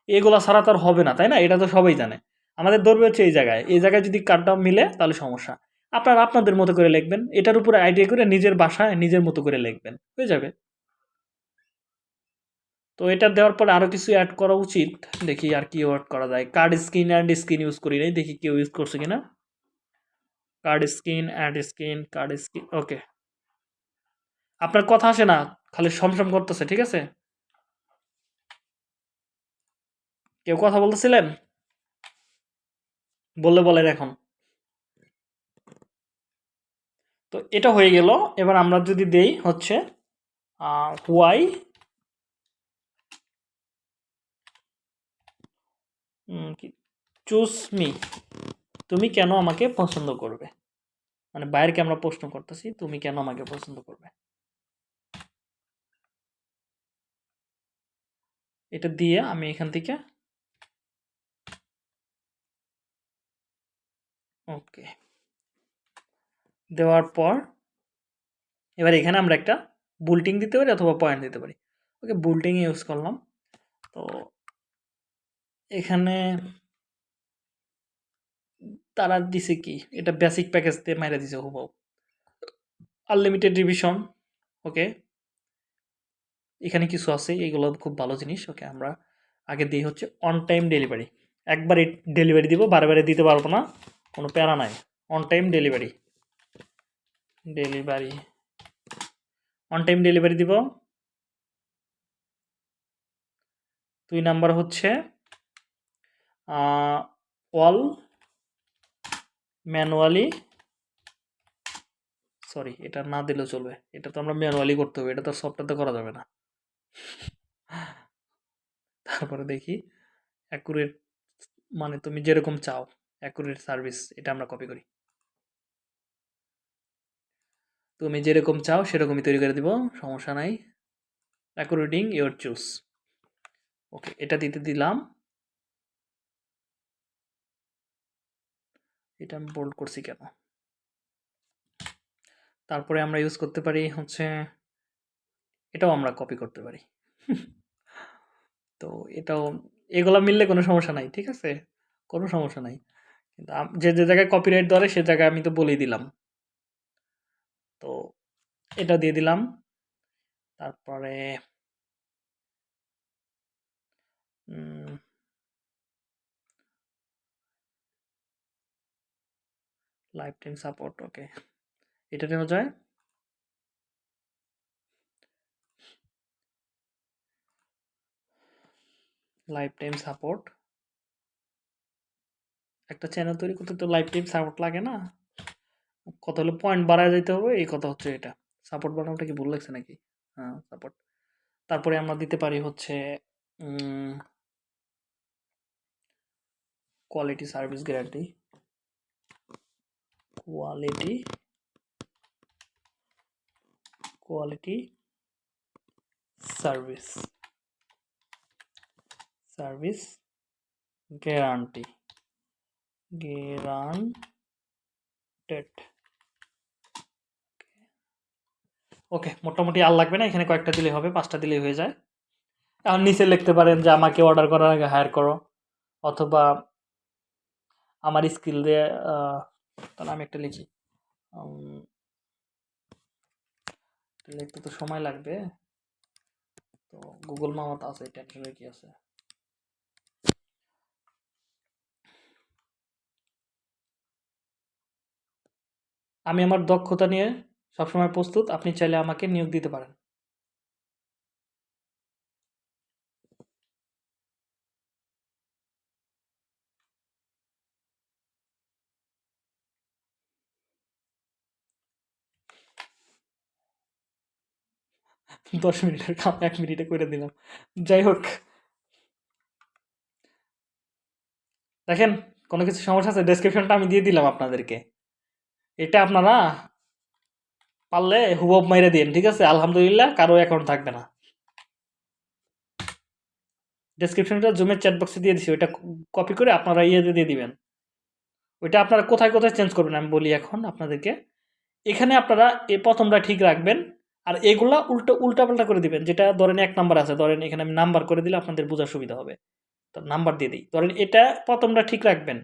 S1: এগুলো ছাড়া তো আর হবে না, তাই না? এটা তো সবাই জানে। আমাদের ধরবে হচ্ছে এই জায়গায়। এই জায়গায় যদি কার্ডটা মিলে তাহলে সমস্যা। আপনারা আপনাদের মতো করে লিখবেন। এটার উপরে আইডিয়া করে নিজের বাসায় নিজের মতো করে লিখবেন। হয়ে যাবে। তো এটা দেওয়ার পরে আরও কিছু অ্যাড করা উচিত। দেখি আর কি অ্যাড করা যায়। Card screen and screen use করি নাই। দেখি কেউ ইউজ করছে কিনা। Card screen add screen card screen okay আপনার কথা আসে না। খালি সমসম করতেছে, ঠিক আছে? কেউ কথা বলতেছিলেন? বললে বলেন এখন। তো এটা হয়ে গেল। এবার আমরা যদি দেই হচ্ছে হোয়াই চুজ মি। তুমি কেন আমাকে পছন্দ করবে? মানে বাইরকে আমরা প্রশ্ন করতেছি, তুমি কেন আমাকে পছন্দ করবে? এটা দিয়ে আমি এখান থেকে ওকে। দেওয়ার পর এবার এখানে আমরা একটা বুলটিং দিতে পারি অথবা পয়েন্ট দিতে পারি। ওকে বুলটিং ইউজ করলাম। তো এখানে তারা দিছে কি? এটা বেসিক প্যাকেজ দিয়ে মাইরা দিছে হুবহু। Unlimited revision okay. এখানে কিছু আছে, এগুলো খুব ভালো জিনিস, ওকে, আমরা আগে দিই হচ্ছে অন টাইম ডেলিভারি একবারে ডেলিভারি দিব বারে দিতে পারব না, কোনো প্যারা নাই। On time delivery delivery on time delivery দিব। দুই নাম্বার হচ্ছে অল ম্যানুয়ালি সরি এটা না দিলেও চলবে। এটা তো আমরা ম্যানুয়ালি করতে হবে, এটা তো সফটওয়্যারতে করা যাবে না। তারপরে দেখি অ্যাকুরেট মানে তুমি যেরকম চাও অ্যাকুরেট সার্ভিস এটা আমরা কপি করি। তুমি যেরকম চাও সেরকমই তৈরি করে দিব, সমস্যা নাই। অ্যাকুরেটিং ইওর চুজ ওকে এটা দিতে দিলাম। এটা আমি বোল্ড করছি কেন? তারপরে আমরা ইউজ করতে পারি হচ্ছে এটাও আমরা কপি করতে পারি। তো এটাও, এগুলো মিললে কোনো সমস্যা নাই, ঠিক আছে? কোনো সমস্যা নাই। কিন্তু যে যে জায়গায় কপিরাইট ধরে, সে জায়গায় আমি তো বলেই দিলাম। তো এটা দিয়ে দিলাম। তারপরে লাইফ টাইম সাপোর্ট ওকে এটা নেওয়া যায়। লাইফ টাইম সাপোর্ট একটা চ্যানেল তৈরি করতে তো লাইফ টাইম সাপোর্ট লাগে না। কত হলো পয়েন্ট বাড়ায় যেতে হবে, এই কথা হচ্ছে এটা। সাপোর্ট বানানোটা কি ভুল লাগছে নাকি? হ্যাঁ সাপোর্ট তারপরে আমরা দিতে পারি হচ্ছে quality service guarantee quality quality service service guarantee. Guaranteed. Okay. মোটামুটি আর লাগবে না, এখানে কয়েকটা দিলেই হবে, পাঁচটা দিলেই হয়ে যায়। এখন নিচে লিখতে পারেন যে, আমাকে অর্ডার করার আগে হায়ার করো। অথবা, আমার স্কিল দিয়ে তাহলে আমি একটা লিখি। লিখতে তো সময় লাগবে। তো গুগল মামা তো আছে টেনশনের কি আছে? আমি আমার দক্ষতা নিয়ে সবসময় প্রস্তুত, আপনি চাইলে আমাকে নিয়োগ দিতে পারেন। দশ মিনিটের কাম এক মিনিটে করে দিলাম। যাই হোক। দেখেন, কোনো কিছু সমস্যা আছে? ডেসক্রিপশনটা আমি দিয়ে দিলাম আপনাদেরকে। এটা আপনারা পারলে হুবব মাইরে দিন ঠিক আছে? আলহামদুলিল্লাহ, কারও অ্যাকাউন্ট থাকবে না। ডেসক্রিপশনটা জুমের চ্যাট বক্সে দিয়ে দিছি, ওইটা কপি করে আপনারা ইয়েতে দিয়ে দিবেন। ওইটা আপনারা কোথায় কোথায় চেঞ্জ করবেন, আমি বলি এখন আপনাদেরকে। এখানে আপনারা এই প্রথমটা ঠিক রাখবেন, আর এগুলা উল্টো, উল্টাপাল্টা করে দিবেন, যেটা ধরেন এক নাম্বার আছে, ধরেন এখানে আমি নাম্বার করে দিলে আপনাদের বোঝার সুবিধা হবে। তো নাম্বার দিয়ে দিই। ধরেন এটা প্রথমটা ঠিক রাখবেন,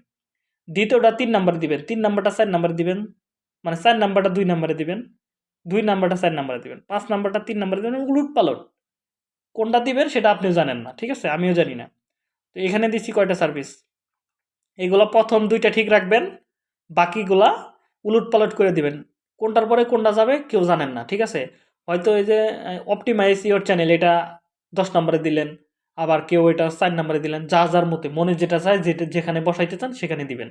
S1: দ্বিতীয়টা তিন নাম্বার দিবেন, তিন নাম্বারটা চার নাম্বার দিবেন। মানে চার নাম্বারটা দুই নাম্বারে দিবেন, দুই নাম্বারটা চার নাম্বারে দিবেন, পাঁচ নাম্বারটা তিন নাম্বারে দিবেন উলুট পালট কোনটা দিবেন সেটা আপনিও জানেন না, ঠিক আছে? আমিও জানি না। তো এখানে দিচ্ছি কয়টা সার্ভিস এগুলো প্রথম দুইটা ঠিক রাখবেন, বাকিগুলা উলুট পালট করে দিবেন। কোনটার পরে কোনটা যাবে কেউ জানেন না, ঠিক আছে? হয়তো এই যে অপটিমাইজ ইওর চ্যানেল এটা দশ নম্বরে দিলেন, আবার কেউ এটা চার নম্বরে দিলেন যা যার মতে, মনে যেটা চায়, যেটা, যেখানে বসাইতে চান, সেখানে দিবেন।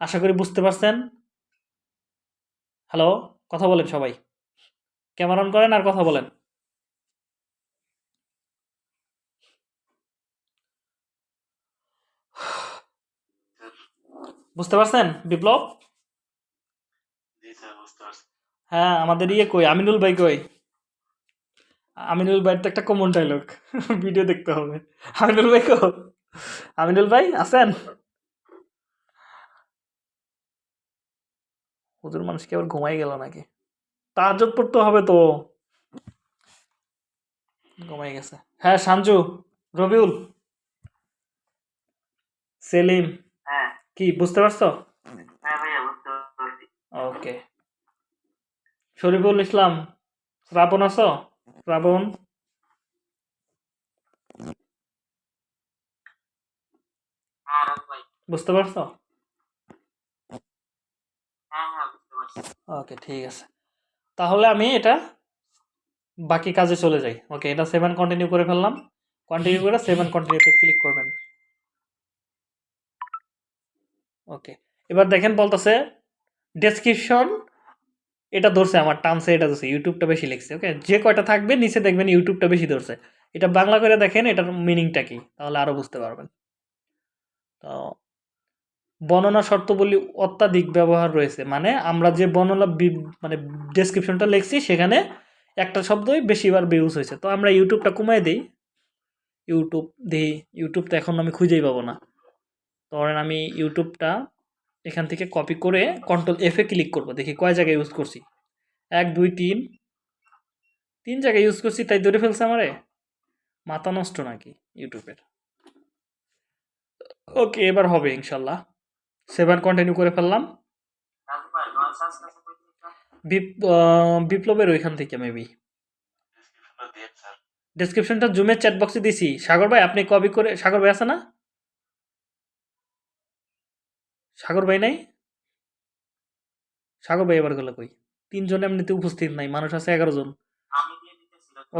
S1: আশা করি বুঝতে পারছেন? হ্যালো কথা বলেন সবাই। ক্যামেরা অন করেন আর কথা বলেন। বুঝতে পারছেন বিপ্লব? হ্যাঁ আমাদের ইয়ে কই? আমিনুল ভাই কই? আমিনুল ভাইয়ের তো একটা কমন ডায়লগ ভিডিও দেখতে হবে। আমিনুল ভাই কো? আমিনুল ভাই আছেন? হুজুর মানুষ কি আবার ঘুমাই গেল নাকি? তাহাজ্জুদ পড়তে হবে তো। ঘুমাই গেছে। হ্যাঁ সাঞ্জু রবিউল। সেলিম।
S3: হ্যাঁ।
S1: কি বুঝতে পারছ?
S3: হ্যাঁ
S1: ওকে। শরীফুল ইসলাম শ্রাবণ আছো? শ্রাবণ। বুঝতে পারছ?
S2: হ্যাঁ বুঝতে পারছি
S1: ওকে ঠিক আছে। তাহলে আমি এটা বাকি কাজে চলে যাই। ওকে এটা সেভেন কন্টিনিউ করে ফেললাম। কন্টিনিউ করে সেভেন কন্টিনিউতে ক্লিক করবেন। ওকে এবার দেখেন বলতেছে ডেসক্রিপশন এটা ধরছে আমার টার্মসে এটা ধরছে ইউটিউবটা বেশি লিখছে ওকে যে কয়টা থাকবে, নিচে দেখবেন ইউটিউবটা বেশি ধরছে। এটা বাংলা করে দেখেন, এটার মিনিংটা কি, তাহলে আরও বুঝতে পারবেন। তো বর্ণনা শর্তাবলী অত্যাধিক ব্যবহার রয়েছে। মানে আমরা যে বর্ণনা মানে ডেসক্রিপশনটা লিখছি, সেখানে একটা শব্দই বেশিবার ইউজ হয়েছে। তো আমরা ইউটিউবটা কমাই দিই। ইউটিউব দিই। ইউটিউব তো এখন আমি খুঁজেই পাবো না। ধরেন আমি ইউটিউবটা এখান থেকে কপি করে কন্ট্রোল এফে ক্লিক করব। দেখি কয় জায়গায় ইউজ করছি। এক, দুই, তিন। তিন জায়গায় ইউজ করছি, তাই ধরে ফেলছে আমারে? মাথা নষ্ট নাকি ইউটিউবের ওকে, এবার হবে ইনশাল্লাহ। সেভেন কন্টিনিউ করে ফেললাম। বিপ্লবের ওইখান থেকে মেবি
S3: ডেসক্রিপশনটা
S1: জুমের চ্যাট বক্সে দিছি। সাগর ভাই, আপনি কপি করে, সাগর ভাই আছে না? সাগর ভাই নাই? সাগর ভাই এবার গেল কই? তিনজন এমনিতে উপস্থিত নাই, মানুষ আছে এগারো জন।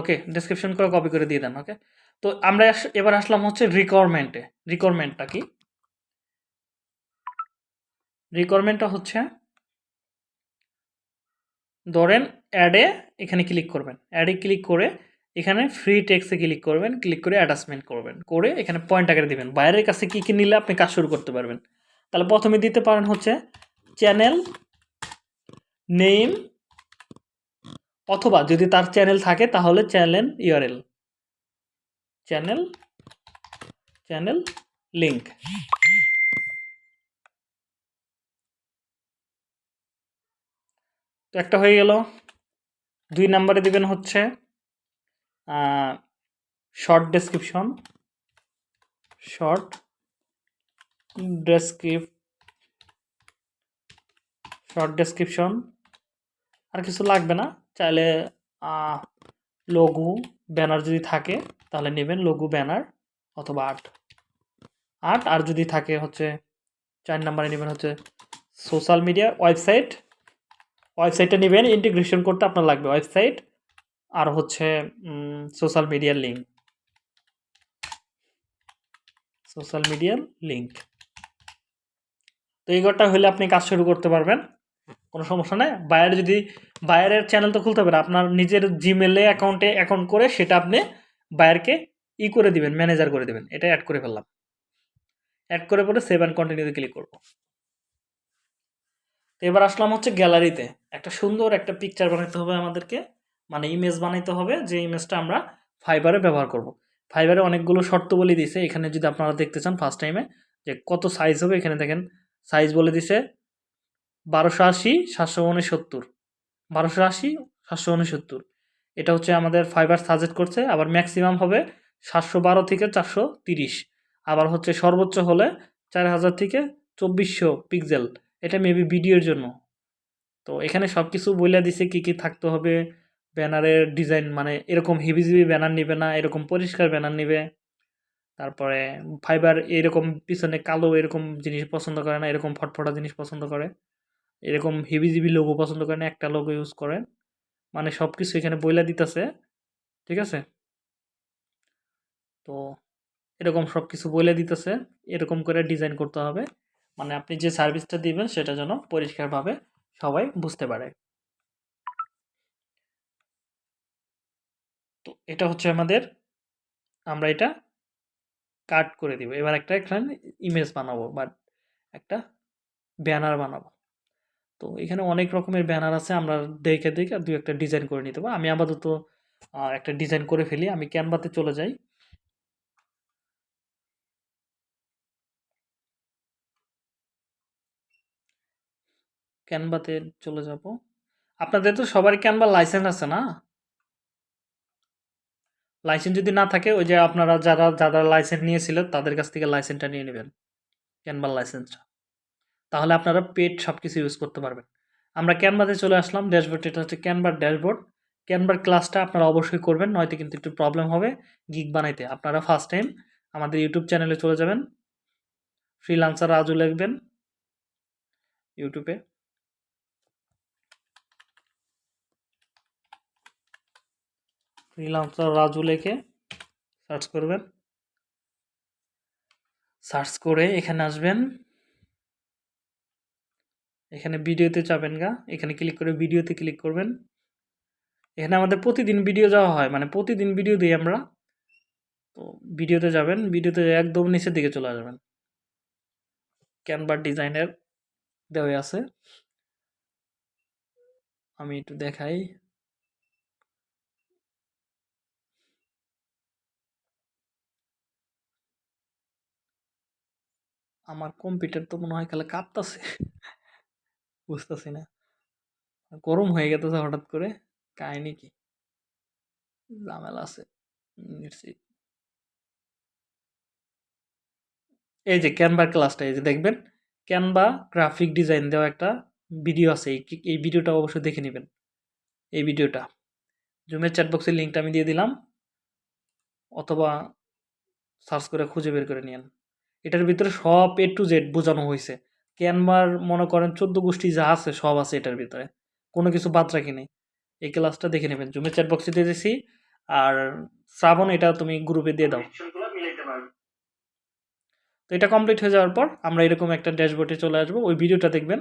S1: ওকে ডেসক্রিপশন করে কপি করে দিয়ে দেন ওকে তো আমরা এবার আসলাম হচ্ছে রিকোয়ারমেন্টে রিকোয়ারমেন্টটা কি? রিকোয়ারমেন্টটা হচ্ছে, ধরেন অ্যাডে এখানে ক্লিক করবেন। অ্যাডে ক্লিক করে এখানে ফ্রি টেক্সে ক্লিক করবেন ক্লিক করে অ্যাটাচমেন্ট করবেন। করে এখানে পয়েন্ট আকারে দিবেন। বাইরের কাছে কী কী নিলে আপনি কাজ শুরু করতে পারবেন। তাহলে প্রথমে দিতে পারেন হচ্ছে চ্যানেল নেম অথবা যদি তার চ্যানেল থাকে তাহলে channel URL channel channel link একটা হয়ে গেল। দুই নাম্বারে দিবেন হচ্ছে শর্ট ডেসক্রিপশন শর্ট ডেসক্রিপ শর্ট ডেসক্রিপশন আর কিছু লাগবে না। চাইলে লঘু ব্যানার যদি থাকে, তাহলে নেবেন লঘু ব্যানার অথবা আর্ট আর্ট আর যদি থাকে হচ্ছে, চার নাম্বারে নেবেন হচ্ছে সোশ্যাল মিডিয়া ওয়েবসাইট ওয়েবসাইটটা নেবেন ইন্টিগ্রেশন করতে আপনার লাগবে ওয়েবসাইট আর হচ্ছে সোশ্যাল মিডিয়ার লিঙ্ক সোশ্যাল মিডিয়ার লিঙ্ক তো এই ঘরটা হলে আপনি কাজ শুরু করতে পারবেন, কোনো সমস্যা নেই। বায়ার যদি বায়ারের চ্যানেল তো খুলতে না আপনার নিজের জিমেলে অ্যাকাউন্টে অ্যাকাউন্ট করে সেটা আপনি বায়ারকে ই করে দিবেন ম্যানেজার করে দিবেন। এটা অ্যাড করে ফেললাম। অ্যাড করে পরে সেভ অ্যান্ড কন্টিনিউতে ক্লিক করব। তো এবার আসলাম হচ্ছে গ্যালারিতে। একটা সুন্দর একটা পিকচার বানাতে হবে আমাদেরকে। মানে ইমেজ বানাইতে হবে যে ইমেজটা আমরা ফাইবারে ব্যবহার করব। ফাইবারে অনেকগুলো শর্ত বলে দিয়েছে এখানে যদি আপনারা দেখতে চান ফার্স্ট টাইমে যে কত সাইজ হবে, এখানে দেখেন সাইজ বলে দিছে বারোশো আশি, সাতশো উনসত্তর। বারোশো আশি, সাতশো উনসত্তর। এটা হচ্ছে আমাদের ফাইবার সাজেস্ট করছে। আবার ম্যাক্সিমাম হবে সাতশো বারো থেকে চারশো তিরিশ। আবার হচ্ছে সর্বোচ্চ হলে চার হাজার থেকে চব্বিশশো পিক্সেল এটা মেবি ভিডিওর জন্য। তো এখানে সব কিছু বলে দিছে কী কী থাকতে হবে, ব্যানারের ডিজাইন মানে এরকম হেভিজিবি ব্যানার নিবে না, এরকম পরিষ্কার ব্যানার নিবে। তারপরে ফাইবার এরকম পিছনে কালো এরকম জিনিস পছন্দ করে না, এরকম ফটফটা জিনিস পছন্দ করে। এরকম হেভিজিবি লোগো পছন্দ করে না, একটা লোগো ইউজ করে। মানে সব কিছু এখানে বইলা দিতেছে, ঠিক আছে? তো এরকম সব কিছু বলে দিতেছে, এরকম করে ডিজাইন করতে হবে। মানে আপনি যে সার্ভিসটা দিবেন, সেটা যেন পরিষ্কারভাবে সবাই বুঝতে পারে। তো এটা হচ্ছে আমাদের, আমরা এটা কাট করে দিব। এবার একটা এখানে ইমেজ বানাবো বা একটা ব্যানার বানাবো। তো এখানে অনেক রকমের ব্যানার আছে, আমরা দেখে দেখে দু একটা ডিজাইন করে নিতে পারব। আমি আপাতত একটা ডিজাইন করে ফেলি। আমি ক্যানভাতে চলে যাই। ক্যানভাতে চলে যাব। আপনাদের তো সবার ক্যানভা লাইসেন্স আছে না? লাইসেন্স যদি না থাকে, ওই যে আপনারা যারা যারা লাইসেন্স নিয়েছিল তাদের কাছ থেকে লাইসেন্সটা নিয়ে নেবেন ক্যানভার লাইসেন্সটা। তাহলে আপনারা পেড সব কিছু ইউজ করতে পারবেন। আমরা ক্যানভাতে চলে আসলাম ড্যাশবোর্ড এটা হচ্ছে ক্যানভার ড্যাশবোর্ড। ক্যানভার ক্লাসটা আপনারা অবশ্যই করবেন, নয়তো কিন্তু একটু প্রবলেম হবে গিগ বানাইতে। আপনারা ফার্স্ট টাইম আমাদের ইউটিউব চ্যানেলে চলে যাবেন ফ্রিলান্সার রাজু লিখবেন ইউটিউবে ফ্রিলান্সার রাজু লেখে সার্চ করবেন। সার্চ করে এখানে আসবেন। এখানে ভিডিওতে যাবেন গা, এখানে ক্লিক করে ভিডিওতে ক্লিক করবেন। এখানে আমাদের প্রতিদিন ভিডিও যাওয়া হয় মানে প্রতিদিন ভিডিও দিই আমরা। তো ভিডিওতে যাবেন, ভিডিওতে একদম নিচের দিকে চলে আসবেন। ক্যানভার ডিজাইনের দেওয়া আছে। আমি একটু দেখাই। আমার কম্পিউটার তো মনে হয় খালি কাঁপতাছে। বুঝতেছি না। গরম হয়ে গেছে হঠাৎ করে, কাহিনি কি? ঝামেলা আছে এই যে ক্যানভা ক্লাসটা এই যে দেখবেন ক্যানভা গ্রাফিক ডিজাইন দেওয়া একটা ভিডিও আছে, এই ভিডিওটা অবশ্যই দেখে নেবেন। এই ভিডিওটা জুমের চ্যাটবক্সের লিঙ্কটা আমি দিয়ে দিলাম, অথবা সার্চ করে খুঁজে বের করে নিন এটার ভিতরে সব এ টু জেড বোঝানো হয়েছে। ক্যানভার মনে করেন চোদ্দ গোষ্ঠী যা আছে, সব আছে এটার ভিতরে। কোনো কিছু বাদ রাখি নেই এই ক্লাসটা দেখে নেবেন। জুমের চ্যাট বক্সে দিয়ে দিয়েছি আর শ্রাবণ, এটা তুমি গ্রুপে দিয়ে দাও। তো এটা কমপ্লিট হয়ে যাওয়ার পর আমরা এরকম একটা ড্যাশবোর্ডে চলে আসব। ওই ভিডিওটা দেখবেন।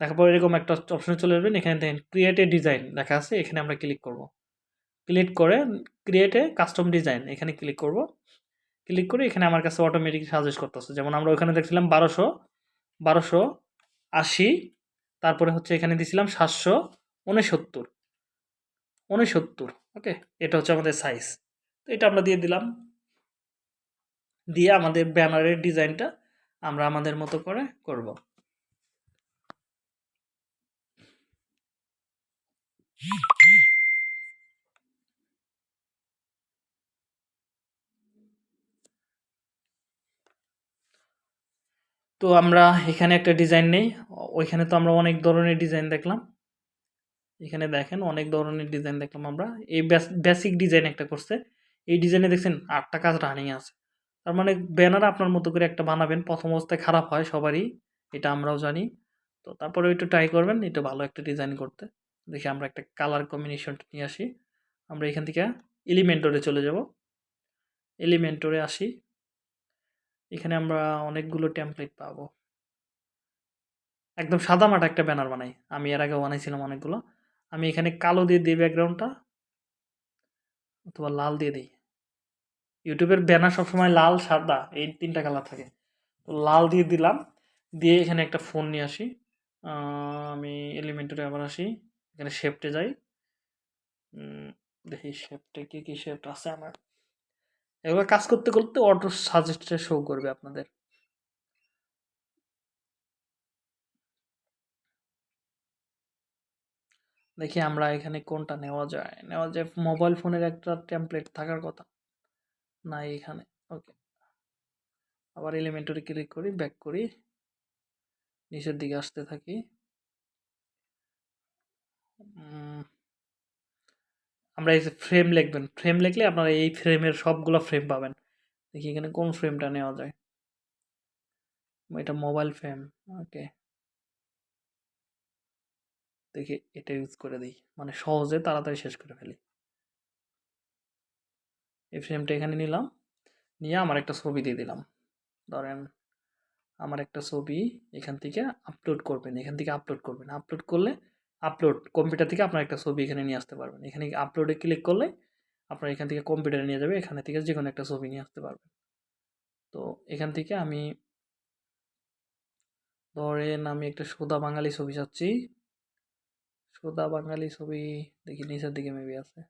S1: দেখার পর এরকম একটা অপশনে চলে আসবেন। এখানে দেখেন ক্রিয়েট ডিজাইন লেখা আছে। এখানে আমরা ক্লিক করব। ক্লিক করে ক্রিয়েটে কাস্টম ডিজাইন এখানে ক্লিক করব। ক্লিক করে এখানে আমার কাছে অটোমেটিক সাজেস্ট করতেছে। যেমন আমরা ওখানে দেখছিলাম বারোশো বারোশো আশি, তারপরে হচ্ছে এখানে দিছিলাম সাতশো উনসত্তর। উনসত্তর ওকে এটা হচ্ছে আমাদের সাইজ তো এটা আমরা দিয়ে দিলাম। দিয়ে আমাদের ব্যানারের ডিজাইনটা আমরা আমাদের মতো করে করব। তো আমরা এখানে একটা ডিজাইন নেই। ওইখানে তো আমরা অনেক ধরনের ডিজাইন দেখলাম। এখানে দেখেন অনেক ধরনের ডিজাইন দেখলাম আমরা। এই বেসিক ডিজাইন একটা করছে। এই ডিজাইনে দেখছেন আটটা কাজ রানিং আছে। তার মানে ব্যানার আপনার মতো করে একটা বানাবেন, প্রথম অবস্থায় খারাপ হয় সবারই, এটা আমরাও জানি। তো তারপরে একটু ট্রাই করবেন, এটা ভালো একটা ডিজাইন করতে। দেখি আমরা একটা কালার কম্বিনেশনটা নিয়ে আসি। আমরা এখান থেকে এলিমেন্টরে চলে যাব। এলিমেন্টরে আসি। এখানে আমরা অনেকগুলো টেমপ্লেট পাবো। একদম সাদামাটা একটা ব্যানার বানাই। আমি এর আগে বানাইছিলাম অনেকগুলো। আমি এখানে কালো দিয়ে দিই ব্যাকগ্রাউন্ডটা অথবা লাল দিয়ে দিই। ইউটিউবের ব্যানার সবসময় লাল, সাদা, এই তিনটা কালার থাকে। তো লাল দিয়ে দিলাম, দিয়ে এখানে একটা ফোন নিয়ে আসি। আমি এলিমেন্টারে আবার আসি। এখানে শেপটে যাই। দেখি শেপটে কী কী শেপ আছে আমার। এগুলো কাজ করতে করতে অটো সাজেস্টে শো করবে আপনাদের। দেখি আমরা এখানে কোনটা নেওয়া যায়। নেওয়া যায় মোবাইল ফোনের একটা টেমপ্লেট থাকার কথা। না এখানে ওকে আবার এলিমেন্টরে ক্লিক করি ব্যাক করি। নিচের দিকে আসতে থাকি। আমরা এই ফ্রেম লিখবেন ফ্রেম লিখলে আপনারা এই ফ্রেমের সবগুলো ফ্রেম পাবেন। দেখি এখানে কোন ফ্রেমটা নেওয়া যায়। এটা মোবাইল ফ্রেম ওকে দেখি, এটা ইউজ করে দিই। মানে সহজে তাড়াতাড়ি শেষ করে ফেলি। এই ফ্রেমটা এখানে নিলাম। নিয়ে আমার একটা ছবি দিয়ে দিলাম। ধরেন, আমার একটা ছবি এখান থেকে আপলোড করবেন, এখান থেকে আপলোড করবেন। আপলোড করলে আপলোড কম্পিউটার থেকে আপনার একটা ছবি এখানে নিয়ে আসতে পারবেন। এখানে আপলোডে ক্লিক করলে আপনার এখান থেকে কম্পিউটারে নিয়ে যাবে, এখানে থেকে যে কোনো একটা ছবি নিয়ে আসতে পারবেন। তো এখান থেকে আমি ধরেন আমি একটা সোদা বাঙালি ছবি চাচ্ছি। সোদা বাঙালি ছবি দেখি নিচের দিকে মেবি আছে।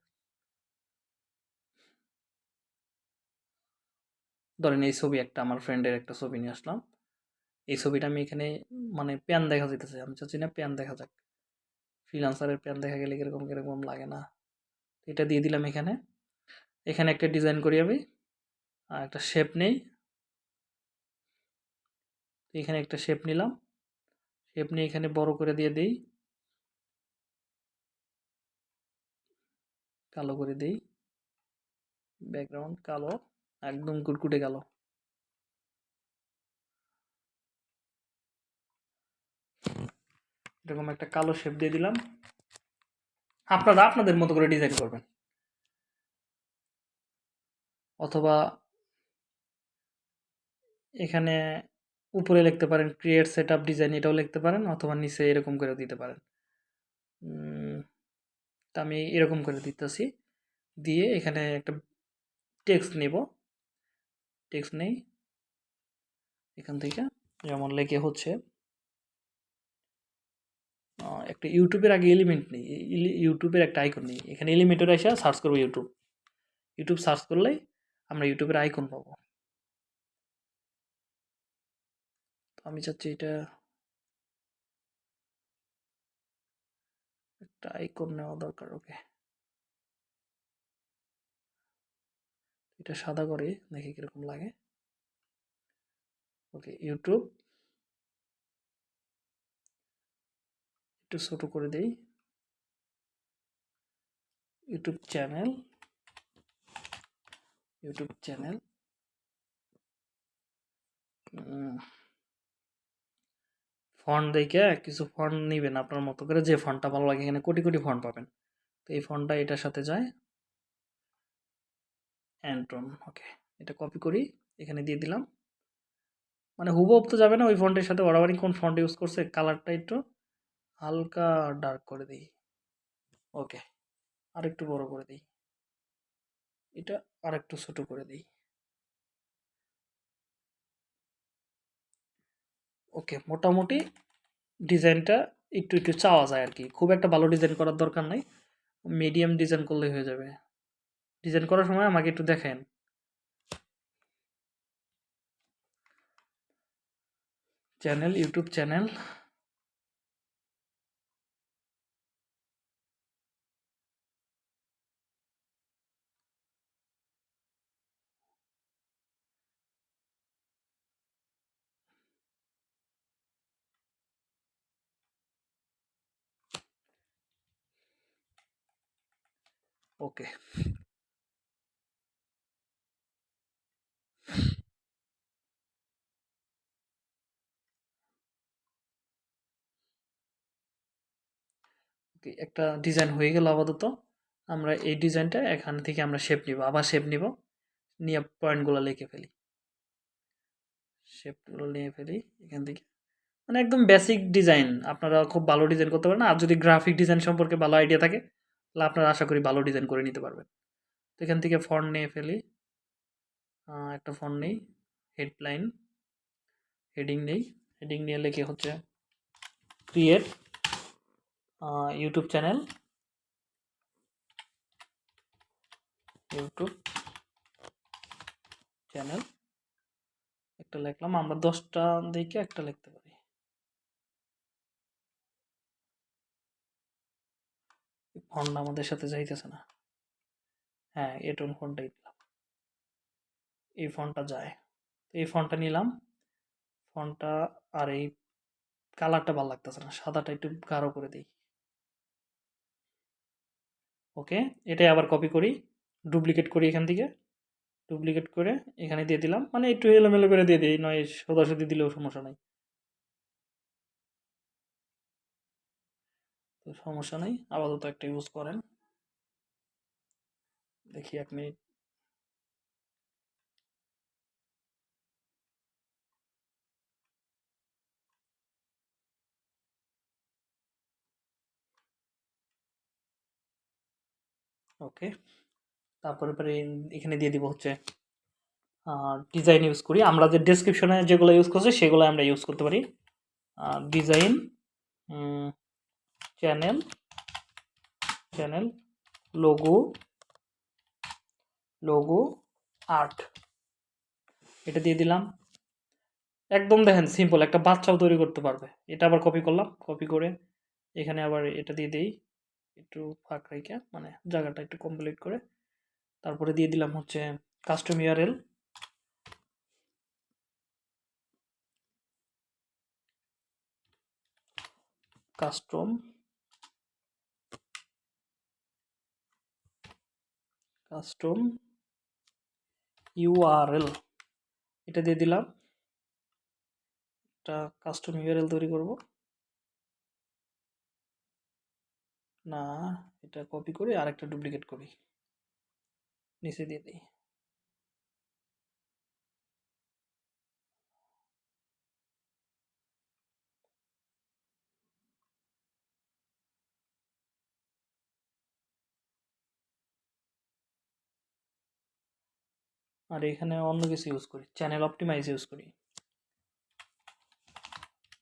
S1: ধরেন এই ছবি একটা, আমার ফ্রেন্ডের একটা ছবি নিয়ে আসলাম। এই ছবিটা আমি এখানে মানে প্যান দেখা যেতেছে আমি চাচ্ছি না প্যান দেখা যাক। ফ্রিলান্সারের প্যান দেখা গেলে কীরকম কীরকম লাগে না। এটা দিয়ে দিলাম এখানে। এখানে একটা ডিজাইন করি আমি, আর একটা শেপ নেই। এখানে একটা শেপ নিলাম। শেপ নিয়ে এখানে বড় করে দিয়ে দিই। কালো করে দিই। ব্যাকগ্রাউন্ড কালো, একদম কুটকুটে কালো। এরকম একটা কালো শেপ দিয়ে দিলাম। আপনারা আপনাদের মতো করে ডিজাইন করবেন। অথবা এখানে উপরে লিখতে পারেন ক্রিয়েট সেট আপ ডিজাইন এটাও লিখতে পারেন, অথবা নিচে এরকম করে দিতে পারেন। তা আমি এরকম করে দিতেছি। দিয়ে এখানে একটা টেক্সট নিব। টেক্সট নেই। এখান থেকে যেমন লেগে হচ্ছে। একটা ইউটিউবের আগে এলিমেন্ট নেই ইউটিউবের একটা আইকন নেই। এখানে এলিমেন্টের এসে সার্চ করব ইউটিউব ইউটিউব সার্চ করলেই আমরা ইউটিউবের আইকন পাবো। আমি চাচ্ছি এটা একটা আইকন নেওয়া দরকার ওকে এটা সাদা করে দেখি কীরকম লাগে। ওকে ইউটিউব একটু ছোট করে দেই। YouTube channel. YouTube channel. Font দেখে কিছু ফন্ট নেবেন আপনার মতো করে। যে ফন্টটা ভালো লাগে এখানে কোটি কোটি ফন্ট পাবেন। তো এই ফন্টটা এটার সাথে যায়। অ্যান্ট্রন ওকে এটা কপি করি। এখানে দিয়ে দিলাম। মানে হুবহু তো যাবে না ওই ফন্টের সাথে। ওরাবারি কোন ফন্ট ইউজ করছে? কালারটা একটু হালকা ডার্ক করে দিই। ওকে আর একটু বড় করে দিই। এটা আর একটু ছোট করে দিই। ওকে মোটামুটি ডিজাইনটা একটু একটু চাওয়া যায় আর কি খুব একটা ভালো ডিজাইন করার দরকার নাই। মিডিয়াম ডিজাইন করলেই হয়ে যাবে। ডিজাইন করার সময় আমাকে একটু দেখেন। চ্যানেল ইউটিউব চ্যানেল ওকে একটা ডিজাইন হয়ে গেল আপাতত। আমরা এই ডিজাইনটা এখান থেকে আমরা শেপ নিব, আবার শেপ নিব। নিয়ে পয়েন্টগুলো লিখে ফেলি। শেপগুলো নিয়ে ফেলি এখান থেকে। মানে একদম বেসিক ডিজাইন আপনারা খুব ভালো ডিজাইন করতে পারেন আর যদি গ্রাফিক ডিজাইন সম্পর্কে ভালো আইডিয়া থাকে আপনারা আশা করি ভালো ডিজাইন করে নিতে পারবেন। তো এখান থেকে ফন্ট নিয়ে ফেলি। একটা ফন্ট নেই। হেডলাইন হেডিং নেই। হেডিং নিয়ে লেখে হচ্ছে create YouTube channel YouTube channel একটা লিখলাম, আমরা দশটা দিকে একটা লিখতে পারি। ফন্ট আমাদের সাথে যাইতেছে না। হ্যাঁ এটন ফোনটাই দিলাম। এই ফোনটা যায়। এই ফোনটা নিলাম। ফোনটা আর এই কালারটা ভালো লাগতেছে না। সাদাটা একটু গাঢ় করে দিই। ওকে, এটাই আবার কপি করি। ডুপ্লিকেট করি এখান থেকে। ডুপ্লিকেট করে এখানে দিয়ে দিলাম। মানে একটু এলোমেলো করে দিয়ে দিই, নয় সোজাসুজি দিলেও সমস্যা নাই। তো সমস্যা নেই, আপাতত একটা ইউজ করেন। দেখি এক মিনিট। ওকে, তারপরে পরে এখানে দিয়ে দিব হচ্ছে ডিজাইন ইউজ করি। আমরা যে ডেসক্রিপশনে যেগুলো ইউজ করছি, সেগুলো আমরা ইউজ করতে পারি। Design channel channel logo logo art এটা দিয়ে দিলাম। একদম দেখেন সিম্পল একটা বাচ্চাও তৈরি করতে পারবে। এটা আবার কপি করলাম কপি করে এখানে আবার এটা দিয়ে দিই, একটু ফাঁক রেখে মানে জায়গাটা একটু কমপ্লিট করে। তারপরে দিয়ে দিলাম হচ্ছে custom URL custom custom URL এটা দিয়ে দিলাম। একটা কাস্টম ইউআরএল তৈরি করব। না, এটা কপি করে, আরেকটা ডুপ্লিকেট করি। নিচে দিয়ে দিই। আর এখানে অন্য কিছু ইউজ করি। চ্যানেল অপটিমাইজ ইউজ করি।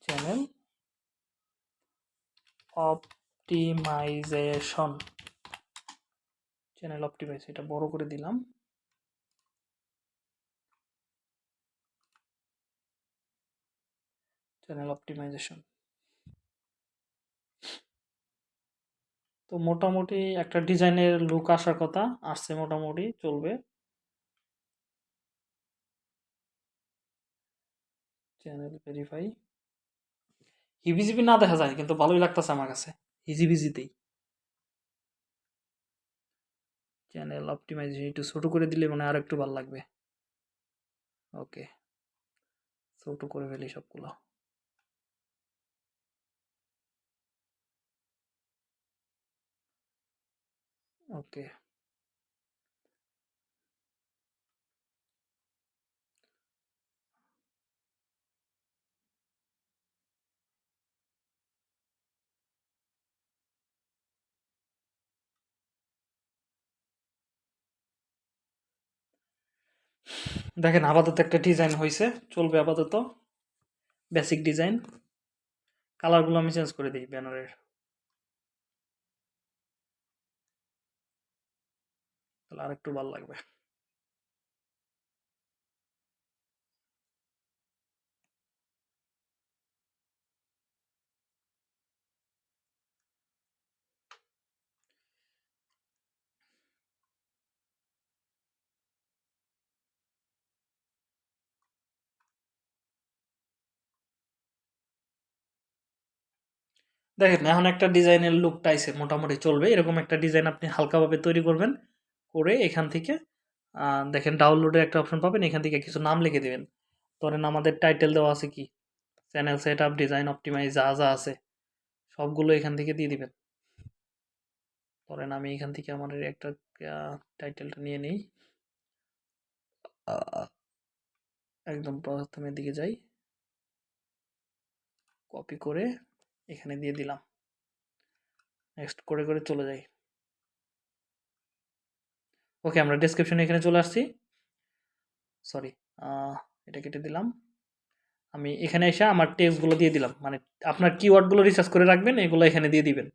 S1: চ্যানেল অপটিমাইজেশন চ্যানেল অপটিমাইজ এটা বড় করে দিলাম। চ্যানেল অপটিমাইজেশন তো মোটামুটি একটা ডিজাইনের লুক আসার কথা, আসছে মোটামুটি, চলবে। চ্যানেল ভেরিফাই হিবিজিবি না দেখা যায়, কিন্তু ভালোই লাগতেছে আমার কাছে। হিজিবিজিতেই চ্যানেল অপটিমাইজেশন একটু ছোটো করে দিলে মানে আর একটু ভালো লাগবে। ওকে ছোটো করে ফেলি সবগুলো। ওকে দেখেন আপাতত একটা ডিজাইন হয়েছে চলবে আপাতত। বেসিক ডিজাইন কালারগুলো আমি চেঞ্জ করে দিই ব্যানারের তাহলে আর একটু ভালো লাগবে। দেখেন, এখন একটা ডিজাইনের লুকটা আইছে, মোটামুটি চলবে। এরকম একটা ডিজাইন আপনি হালকাভাবে তৈরি করবেন, করে এখান থেকে দেখেন ডাউনলোডের একটা অপশন পাবেন, এখান থেকে কিছু নাম লিখে দেবেন। ধরেন আমাদের টাইটেল দেওয়া আছে কি? Channel set up design optimize যা যা আছে, সবগুলো এখান থেকে দিয়ে দিবেন। ধরেন আমি এখান থেকে আমার একটা টাইটেলটা নিয়ে নিই। একদম প্রথমের দিকে যাই। কপি করে এখানে দিয়ে দিলাম। নেক্সট করে করে চলে যাই। ওকে আমরা ডেসক্রিপশনে এখানে চলে আসছি। সরি এটা কেটে দিলাম। আমি এখানে এসে আমার টেক্সটগুলো দিয়ে দিলাম। মানে আপনার কিওয়ার্ডগুলো রিসার্চ করে রাখবেন, এগুলো এখানে দিয়ে দিবেন।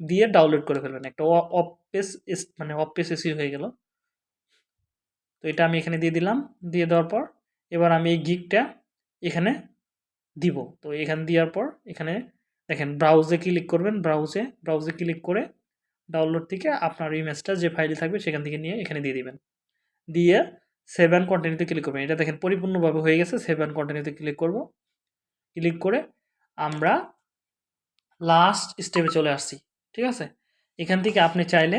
S1: দিয়ে ডাউনলোড করে ফেলবেন। একটা অফ পেজ মানে অফ পেজ এসি হয়ে গেল। তো এটা আমি এখানে দিয়ে দিলাম। দিয়ে দেওয়ার পর, এবার আমি এই গিকটা এখানে দিব। তো এখানে দেওয়ার পর, এখানে দেখেন ব্রাউজে ক্লিক করবেন ব্রাউজে ব্রাউজে ক্লিক করে ডাউনলোড থেকে আপনার ইমেজটা যে ফাইলে থাকবে সেখান থেকে নিয়ে এখানে দিয়ে দিবেন। দিয়ে সেভ অ্যান্ড কন্টিনিউতে ক্লিক করবেন। এটা দেখেন পরিপূর্ণভাবে হয়ে গেছে সেভ অ্যান্ড কন্টিনিউতে ক্লিক করব। ক্লিক করে আমরা লাস্ট স্টেপে চলে আসছি, ঠিক আছে? এখান থেকে আপনি চাইলে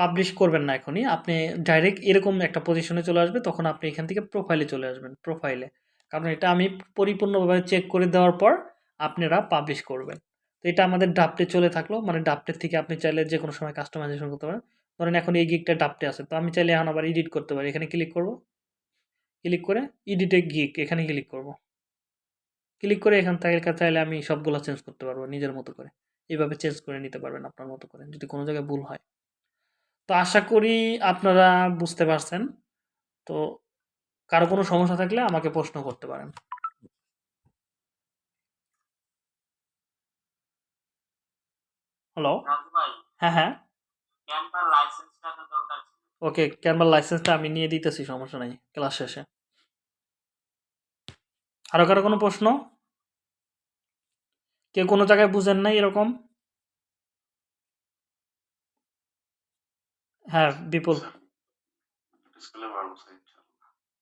S1: পাবলিশ করবেন না এখনই। আপনি ডাইরেক্ট এরকম একটা পজিশনে চলে আসবে, তখন আপনি এখান থেকে প্রোফাইলে চলে আসবেন প্রোফাইলে কারণ এটা আমি পরিপূর্ণভাবে চেক করে দেওয়ার পর আপনারা পাবলিশ করবেন। তো এটা আমাদের ডাপটে চলে থাকল। মানে ডাপটের থেকে আপনি চাইলে যে কোনো সময় কাস্টমাইজেশন করতে পারেন। ধরেন এখন এই গিকটা ডাপটে আছে। তো আমি চাইলে এখন আবার এডিট করতে পারি। এখানে ক্লিক করব। ক্লিক করে এডিটে গিক এখানে ক্লিক করব। ক্লিক করে এখান থেকে চাইলে আমি সবগুলো চেঞ্জ করতে পারব নিজের মতো করে। এইভাবে চেঞ্জ করে নিতে পারবেন আপনার মতো করে, যদি কোনো জায়গায় ভুল হয়। তো আশা করি আপনারা বুঝতে পারছেন। তো কারও কোনো সমস্যা থাকলে আমাকে প্রশ্ন করতে পারেন। হ্যালো
S2: রাজু ভাই।
S1: হ্যাঁ হ্যাঁ।
S2: ক্যানভার লাইসেন্সটা তো দরকার ছিল।
S1: ওকে ক্যানভার লাইসেন্সটা আমি নিয়ে দিতেছি সমস্যা নাই ক্লাস শেষে। আরও কারও কোনো প্রশ্ন? কেউ কোনো জায়গায় বুঝেন নাই এরকম? হ্যাঁ বিপুল।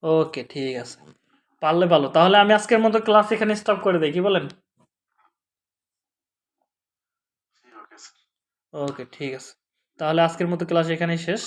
S1: ওকে ঠিক আছে। পারলে ভালো। তাহলে আমি আজকের মতো ক্লাস এখানে স্টপ করে দিই কি বলেন
S3: ওকে স্যার
S1: ওকে ঠিক আছে। তাহলে আজকের মতো ক্লাস এখানেই শেষ।